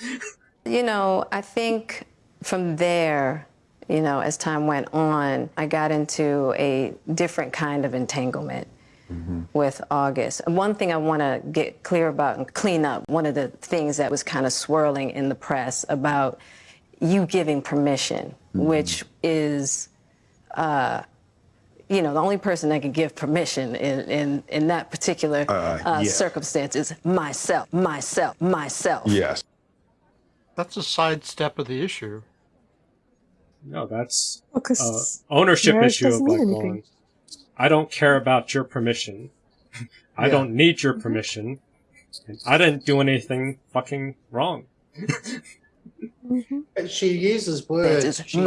You know, I think from there, you know, as time went on, I got into a different kind of entanglement with August. One thing I want to get clear about and clean up one of the things that was kind of swirling in the press about you giving permission, which is. Uh, you know, the only person that can give permission in, in, in that particular Uh, uh, yeah. circumstance is myself, myself, myself. Yes. That's a sidestep of the issue. No, that's Well, 'cause uh, ownership issue of doesn't like mean going. anything. I don't care about your permission. I Yeah. don't need your permission. And I didn't do anything fucking wrong. But she uses words. She,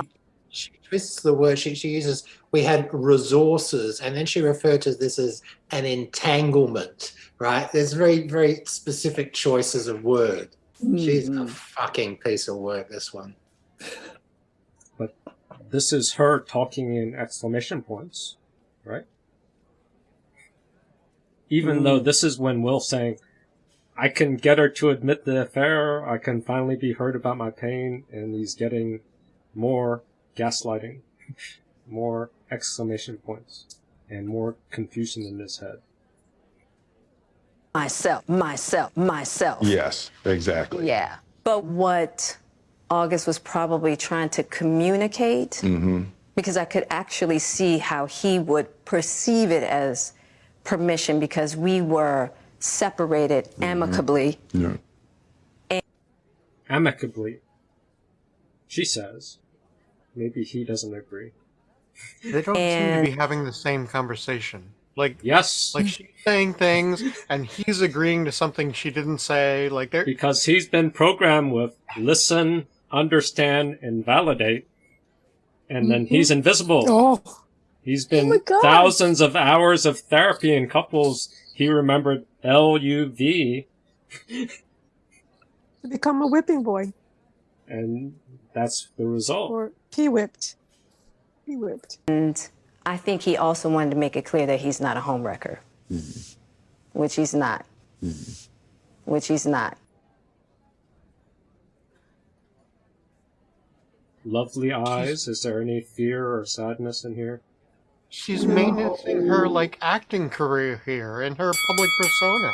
she twists the word. She, she uses, we had resources, and then she referred to this as an entanglement, right? There's very, very specific choices of word. She's a mm-hmm. fucking piece of work, this one. But this is her talking in exclamation points, right? Even though mm. this is when Will's saying, I can get her to admit the affair, I can finally be heard about my pain, and he's getting more gaslighting, more exclamation points, and more confusion in his head. myself, myself, myself. Yes, exactly. Yeah. But what August was probably trying to communicate, Mm-hmm. because I could actually see how he would perceive it as permission because we were separated amicably. Yeah. Amicably, she says. Maybe he doesn't agree. They don't seem to be having the same conversation. Like Yes, like she's saying things and he's agreeing to something she didn't say. Like they're because he's been programmed with listen, understand, and validate, and then mm-hmm. he's invisible. Oh, He's oh been my God. thousands of hours of therapy in couples. He remembered L U V, to become a whipping boy and that's the result. or he whipped. He whipped. And I think he also wanted to make it clear that he's not a homewrecker, mm-hmm. which he's not. Mm-hmm. Which he's not. Lovely eyes. Is there any fear or sadness in here? she's maintaining her like acting career here and her public persona.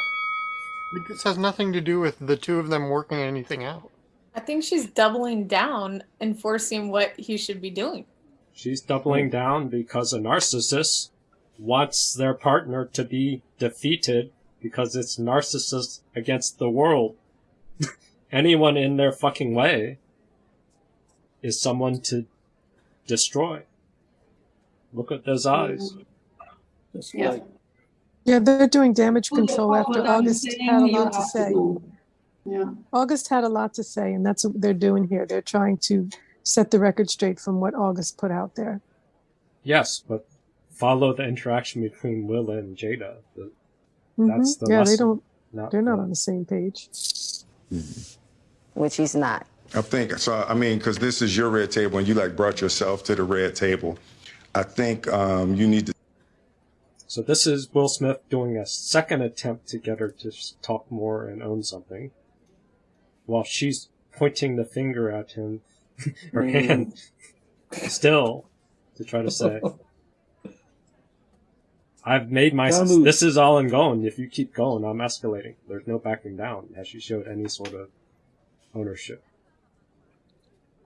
This has nothing to do with the two of them working anything out. I think she's doubling down, enforcing what he should be doing. She's doubling down because a narcissist wants their partner to be defeated because it's narcissist against the world. Anyone in their fucking way is someone to destroy. Look at those eyes. Yeah. Yeah, they're doing damage control after what August had a lot to have to say. Do. Yeah. August had a lot to say, and that's what they're doing here. They're trying to set the record straight from what August put out there. Yes, but follow the interaction between Willa and Jada. The- Mhm. That's the yeah, they don't. not they're not on the same page. Which he's not. I think so. I mean, because this is your red table, and you like brought yourself to the red table. I think um, you need to. So this is Will Smith doing a second attempt to get her to talk more and own something, while she's pointing the finger at him, her Mm. hand, still, to try to say, "I've made my. Gotta. This is all I'm going. If you keep going, I'm escalating. There's no backing down." Has she showed any sort of ownership?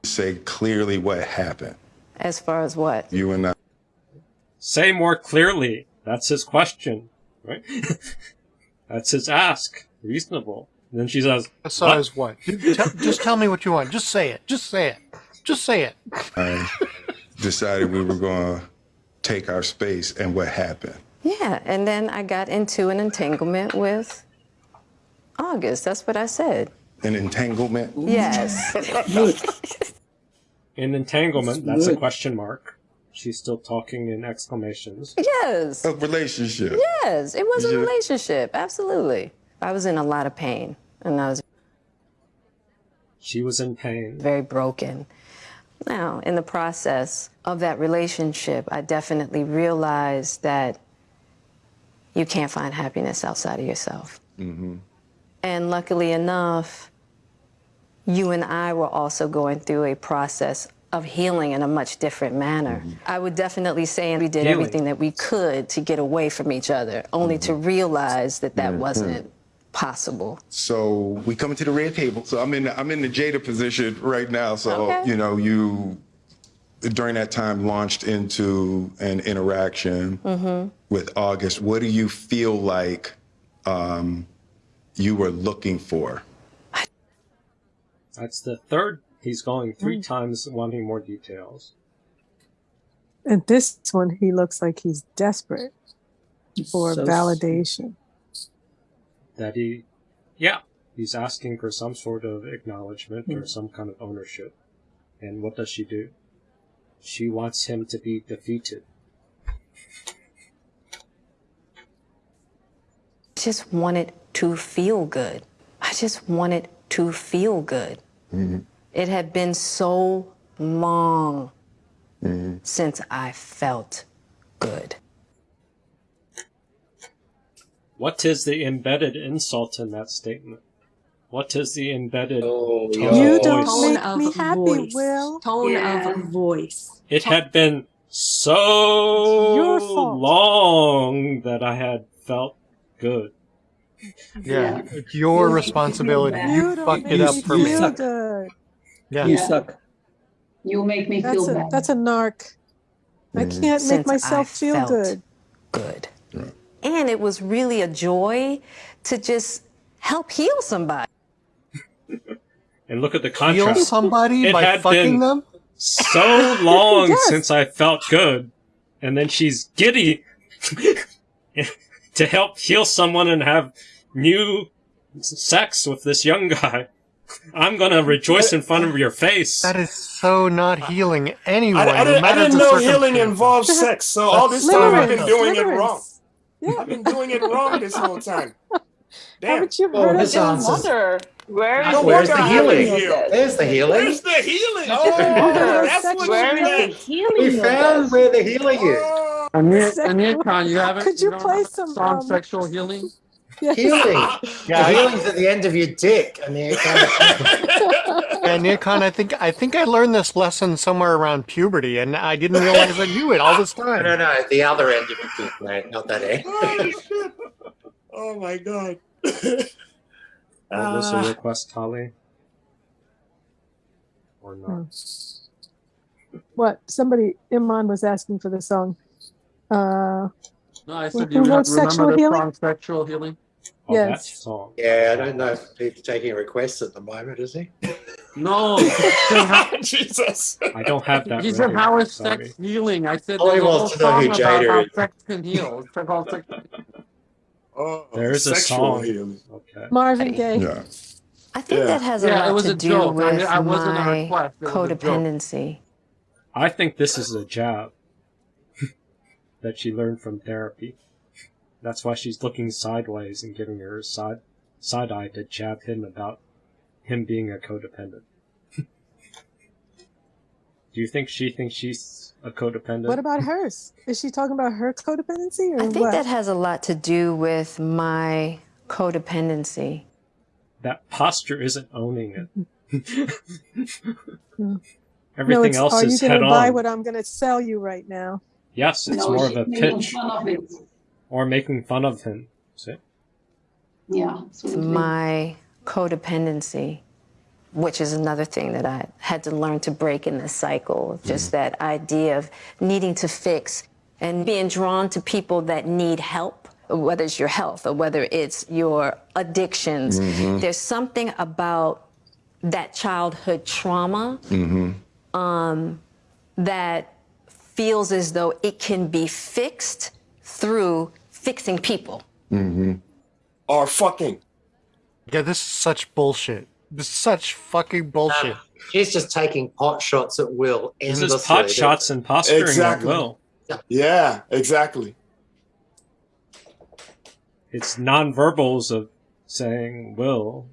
say clearly what happened. As far as what? You and I. Say more clearly. That's his question, right? That's his ask. Reasonable. And then she says, Besides what? Tell- just tell me what you want. Just say it. Just say it. Just say it. I decided we were going to take our space, and what happened? Yeah, and then I got into an entanglement with August. That's what I said. An entanglement? Yes. an entanglement, that's a question mark. She's still talking in exclamations. yes. A relationship. Yes, it was a Yeah. relationship. Absolutely. I was in a lot of pain, and I was She was in pain. very broken. Now, in the process of that relationship, I definitely realized that you can't find happiness outside of yourself. Mm-hmm. And luckily enough, you and I were also going through a process of healing in a much different manner. I would definitely say we did Healing. everything that we could to get away from each other, only to realize that that Mhm. wasn't possible. So we come to the red table. So I'm in I'm in the Jada position right now. So Okay. you know you during that time launched into an interaction Mm-hmm. with August. What do you feel like um, you were looking for? That's the third. He's going three times wanting more details. And this one, he looks like he's desperate for So validation. That he, yeah, he's asking for some sort of acknowledgement Hmm. or some kind of ownership. And what does she do? She wants him to be defeated. I just wanted to feel good. I just wanted to feel good. It had been so long since I felt good. What is the embedded insult in that statement? What is the embedded oh, tone You of don't voice? make me happy, voice. Will. Tone Yeah. of voice. It had been so long that I had felt good. Yeah, it's your responsibility. You, You fucked it up for me. feel good. Yeah. You suck. You make me That's feel a bad. that's a narc. I mm. can't make Since myself I feel felt good. Good. And it was really a joy to just help heal somebody. And look at the contrast. Heal contrast. somebody It by had fucking been them? so long Yes. since I felt good, and then she's giddy to help heal someone and have new sex with this young guy. I'm gonna rejoice in front of your face. That is so not healing anyone. I, I no didn't, I didn't know healing circumstance. involves sex, so all this time I've been Limerence, doing it limerence. Wrong. I've been doing it wrong this whole time. Damn. Haven't you Oh, heard this of answers. Wonder where Ah, where's the healing? haven't? There's the healing. Where's the healing? Oh, that's what Where you is the meant. healing? We found this? where the healing is. Amir, Sex- Amir Khan, you haven't. Could you don't play have some, song um, "Sexual Healing"? Yes. Healing. Yeah, the healing's at the end of your dick. I mean, it kind of, Yeah, Nikon, I think I think I learned this lesson somewhere around puberty, and I didn't realize I knew it all this time. no, no, the other end of your dick, mate, not that end. Oh, shit. Oh my god. What was the Ah. request, Holly? Or Hmm. not? What? Somebody Iman was asking for the song. Uh No, I Who said, do you wrote remember Sexual the Healing? song "Sexual Healing"? Oh, that Yes. song. Yeah, I don't know if he's taking requests at the moment, is he? No. Jesus. I don't have that. He said, "How is sorry. sex healing?" I said, All he a wants to know who song about Jada how is. sex can heal." It's called sex. Oh, There is a sexual song. healing. Okay. Marvin Gaye. Yeah. I think Yeah. that has a Yeah, it lot was to a do joke. With I wasn't my request. It was a joke. codependency. I think this is a job that she learned from therapy. That's why she's looking sideways and giving her side side eye to jab him about him being a codependent. Do you think she thinks she's a codependent? What about hers? Is she talking about her codependency or I think what? that has a lot to do with my codependency. that posture isn't owning it. no, Everything it's, else are you is going head to buy on. what I'm going to sell you right now? Yes, it's No, more of a making pitch fun of it. Or making fun of him. See? Yeah, my codependency, which is another thing that I had to learn to break in this cycle. Just that idea of needing to fix and being drawn to people that need help, whether it's your health or whether it's your addictions. Mhm. There's something about that childhood trauma Mm-hmm. um, that feels as though it can be fixed through fixing people. Mm-hmm. Or fucking. Yeah, this is such bullshit. This is such fucking bullshit. She's just taking pot shots at Will This endlessly. is pot shots and posturing Exactly. at will. Yeah, exactly. It's nonverbals of saying, "Will,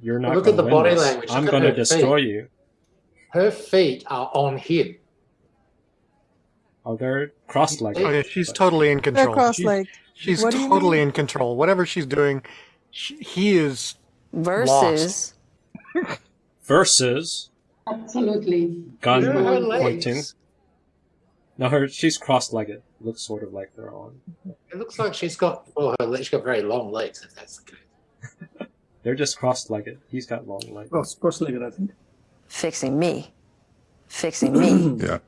you're not Look going at to the win body this. language. I'm going to her feet. destroy you." Her feet are on him. Oh, they're cross-legged. Oh, yeah, she's totally in control. She's, cross-legged. she's What do you totally in control. Whatever she's doing, she, he is Versus Versus Absolutely. gun Look at her legs. pointing. No, her she's cross-legged. Looks sort of like they're on. It looks like she's got well, her legs, she's got very long legs. If that's the case. They're just cross-legged. He's got long legs. Cross, cross-legged, I think. fixing me, fixing me. Yeah.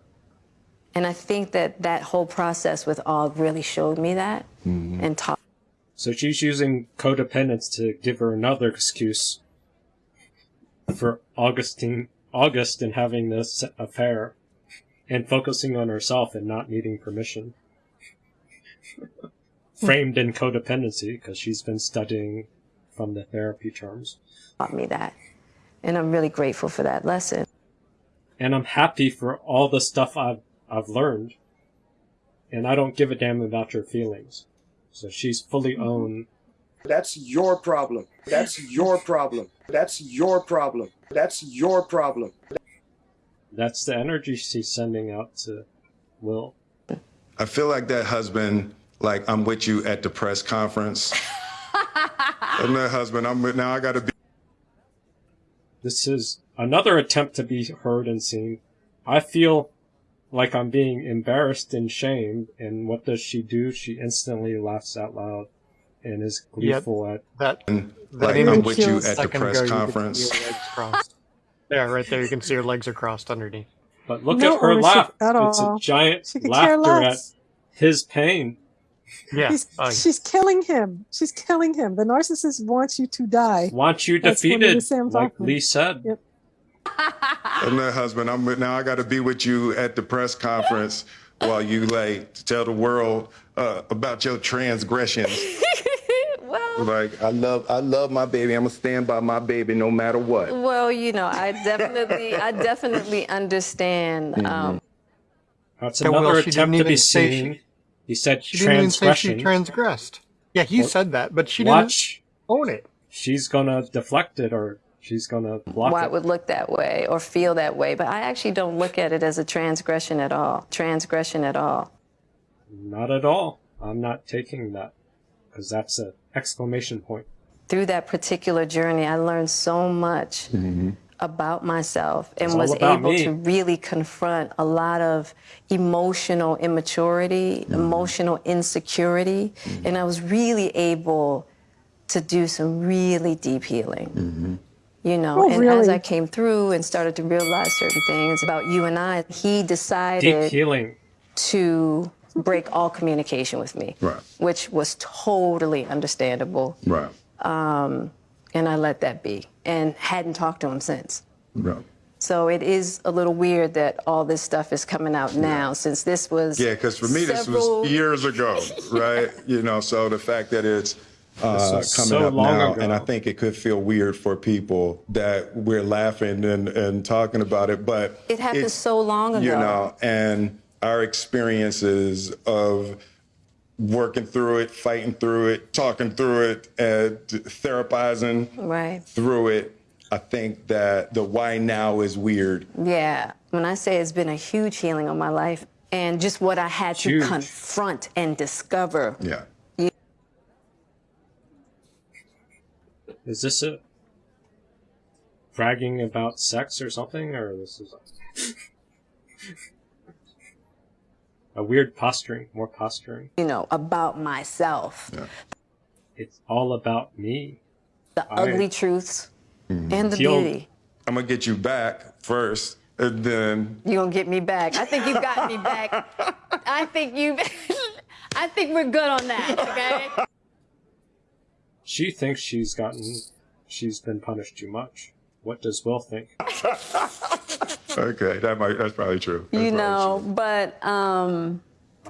And I think that that whole process with Og really showed me that Mm-hmm. and taught. So she's using codependence to give her another excuse for Augustine, August and having this affair and focusing on herself and not needing permission. Framed in codependency because she's been studying from the therapy terms. taught me that. And I'm really grateful for that lesson. And I'm happy for all the stuff I've, I've learned. And I don't give a damn about your feelings. So she's fully owned That's your problem. That's your problem. That's your problem. That's your problem. That's the energy she's sending out to Will. I feel like that husband, like I'm with you at the press conference. I'm that husband. I'm with, now I got to be. This is another attempt to be heard and seen. I feel like I'm being embarrassed and shamed, and what does she do? She instantly laughs out loud and is Yep. gleeful at that. Like image I'm with you at the press ago, conference. see her legs crossed. yeah, right there. You can see her legs are crossed underneath. But look No at her ownership laugh. at It's a giant She laughter at his pain. Yeah. He's, Oh, she's killing him. She's killing him. The narcissist wants you to die. Want you That's one of defeated, like Hoffman. Lee said. Yep. I'm that husband. I'm now I got to be with you at the press conference while you like tell the world uh, about your transgressions. well, Like I love, I love my baby. I'm gonna stand by my baby no matter what. well, you know, I definitely, I definitely understand. Um, That's Yeah, well, another attempt didn't to be even say seen. she- he said She didn't even say she transgressed. Yeah, he Well, said that, but she Watch. didn't own it. She's gonna deflect it or she's gonna block why it. it would look that way or feel that way, but I actually don't look at it as a transgression at all. Transgression at all. Not at all. I'm not taking that because that's an exclamation point. Through that particular journey, I learned so much mm-hmm. about myself and It's was able me. to really confront a lot of emotional immaturity, mm-hmm. emotional insecurity, mm-hmm. and I was really able to do some really deep healing. You know, Oh, and as? I came through and started to realize certain things about you and I, he Deep decided healing. to break all communication with me, Right. which was totally understandable. Right. Um, and I let that be and hadn't talked to him since. Right. So it is a little weird that all this stuff is coming out now since this was Yeah, because for me, this was years ago, right? You know, so the fact that it's uh, coming so up now, ago. and I think it could feel weird for people that we're laughing and, and talking about it, but It happened it's- so long ago. you know, and our experiences of working through it, fighting through it, talking through it, and therapizing Right. through it. I think that the why now is weird. Yeah. When I say it's been a huge healing on my life and just what I had to Huge. confront and discover. Yeah. Is this a bragging about sex or something, or this is a, a weird posturing, more posturing? You know, about myself. Yeah. It's all about me. The I- ugly truths mm. and the Healed. beauty. I'm gonna get you back first, and then You're gonna get me back. I think you got me back. I think you I think we're good on that, okay? She thinks she's gotten, she's been punished too much. What does Will think? okay, that might that's probably true. You know, but um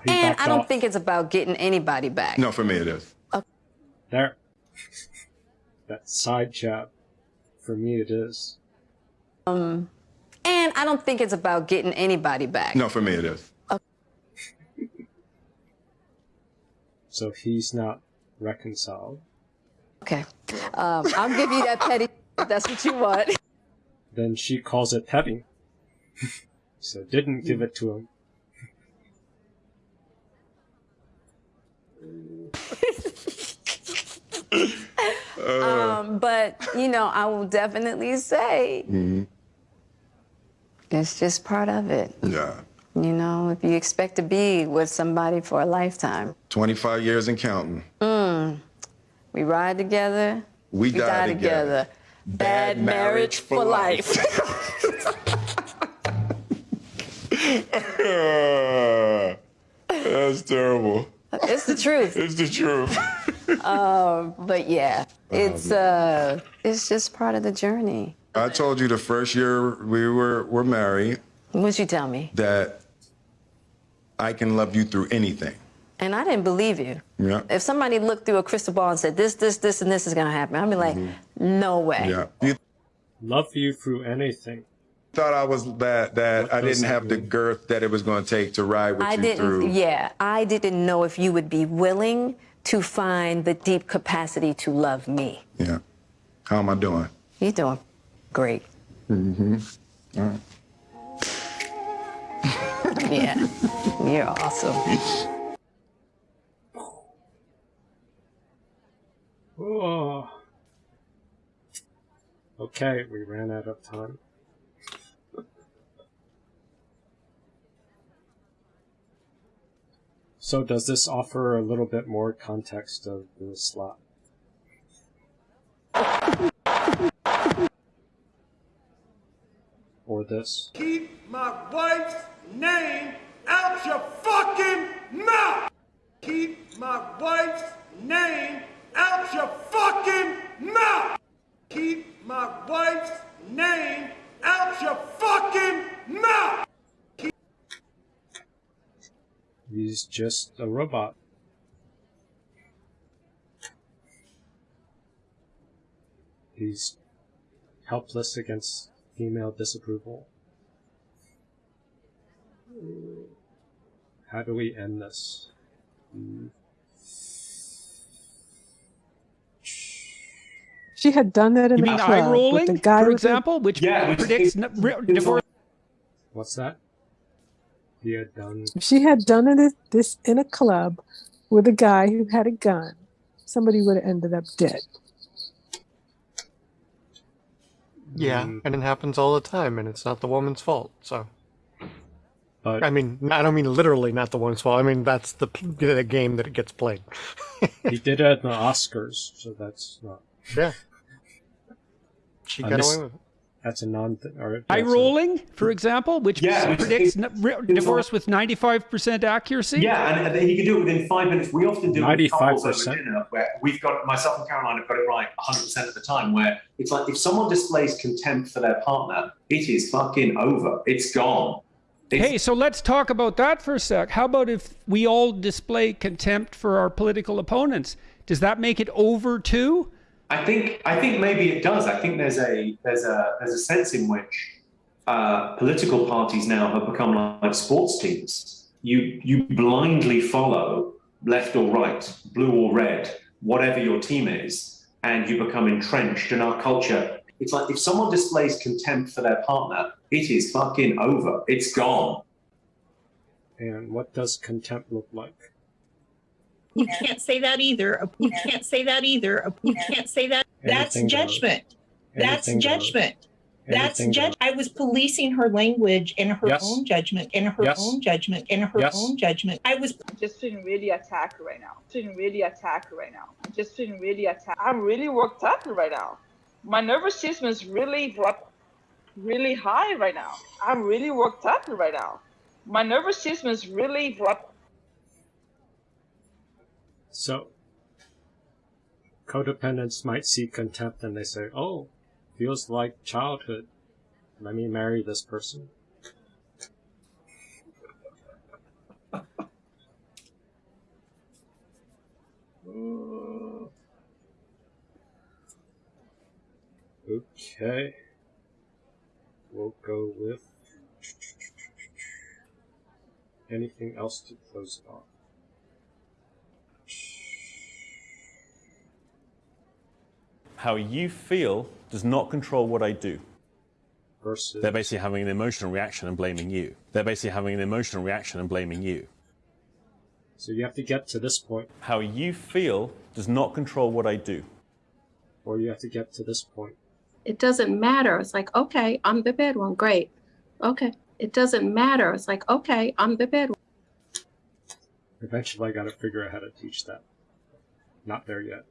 He and I don't off. think it's about getting anybody back. No, for me it is. There. That side jab. For me, it is. Um and I don't think it's about getting anybody back. No, for me it is. So he's not reconciled. Okay. Um, I'll give you that petty if that's what you want. Then she calls it petting. so didn't give it to him. um, but you know, I will definitely say Mm-hmm. it's just part of it. Yeah. You know, if you expect to be with somebody for a lifetime, 25 years and counting. mm, we ride together, We die together. Bad marriage for life. That's terrible. it's the truth. It's the truth. Um, but yeah, it's uh, it's just part of the journey. I told you the first year we were were married What'd you tell me? that I can love you through anything. And I didn't believe you. Yeah. If somebody looked through a crystal ball and said this, this, this, and this is gonna happen, I'd be like, no way. Yeah. You Love you through anything. thought I was that that I didn't have the girth that it was going to take to ride with I you didn't. through. Yeah, I didn't know if you would be willing to find the deep capacity to love me. Yeah. How am I doing? You're doing great. Mm-hmm. All right. Yeah, you're awesome. Oh. Okay, we ran out of time. So does this offer a little bit more context of the slot? Or this? Keep my wife's name out your fucking mouth! Keep my wife's name out your fucking mouth! Keep my wife's name out your fucking mouth! He's just a robot. He's helpless against female disapproval. How do we end this? Hmm. She had done that in You the mean club eye with rolling, the guy for example, which Yeah, predicts is- n- re- divorce? What's that? He had done. She had done it this in a club with a guy who had a gun, somebody would have ended up dead. Yeah, hmm. and it happens all the time, and it's not the woman's fault. So, But I mean, I don't mean literally not the woman's fault. I mean that's the the game that it gets played. he did it at the Oscars, so that's not. Yeah. She I got miss- away with it. That's a non. Or Eye that's a- rolling, for example, which Yeah, predicts it's- n- re- divorce with 95% accuracy. Yeah, and, and he can do it within five minutes. We often do it couples 95%. where we've got myself and Caroline have got it right 100% of the time. Where it's like if someone displays contempt for their partner, it is fucking over. It's gone. Hey, so let's talk about that for a sec. How about if we all display contempt for our political opponents? Does that make it over too? I think I think maybe it does. I think there's a there's a there's a sense in which uh, political parties now have become like sports teams. You you blindly follow left or right, blue or red, whatever your team is, and you become entrenched in our culture. It's like if someone displays contempt for their partner, it is fucking over. It's gone. And what does contempt look like? You can't say that either. You can't say that either. You can't say that. That's Anything judgment. That's judgment. That's Anything judge. I was policing her language and her Yes. own judgment and her Yes. own judgment and her Yes. own judgment. I was I'm just feeling really attacked right now. Feeling really attacked right now. I'm just feeling really attacked. I'm really worked up right now. My nervous system is really like, really high right now. I'm really worked up right now. My nervous system is really like, So, codependents might see contempt and they say, "Oh, feels like childhood. Let me marry this person." Okay. We'll go with anything else to close it off. How you feel does not control what I do. Versus They're basically having an emotional reaction and blaming you. They're basically having an emotional reaction and blaming you. So you have to get to this point, How you feel does not control what I do. or you have to get to this point. It doesn't matter. It's like, okay, I'm the bad one. Great. Okay. It doesn't matter. It's like, okay, I'm the bad one. Eventually, I got to figure out how to teach that. Not there yet.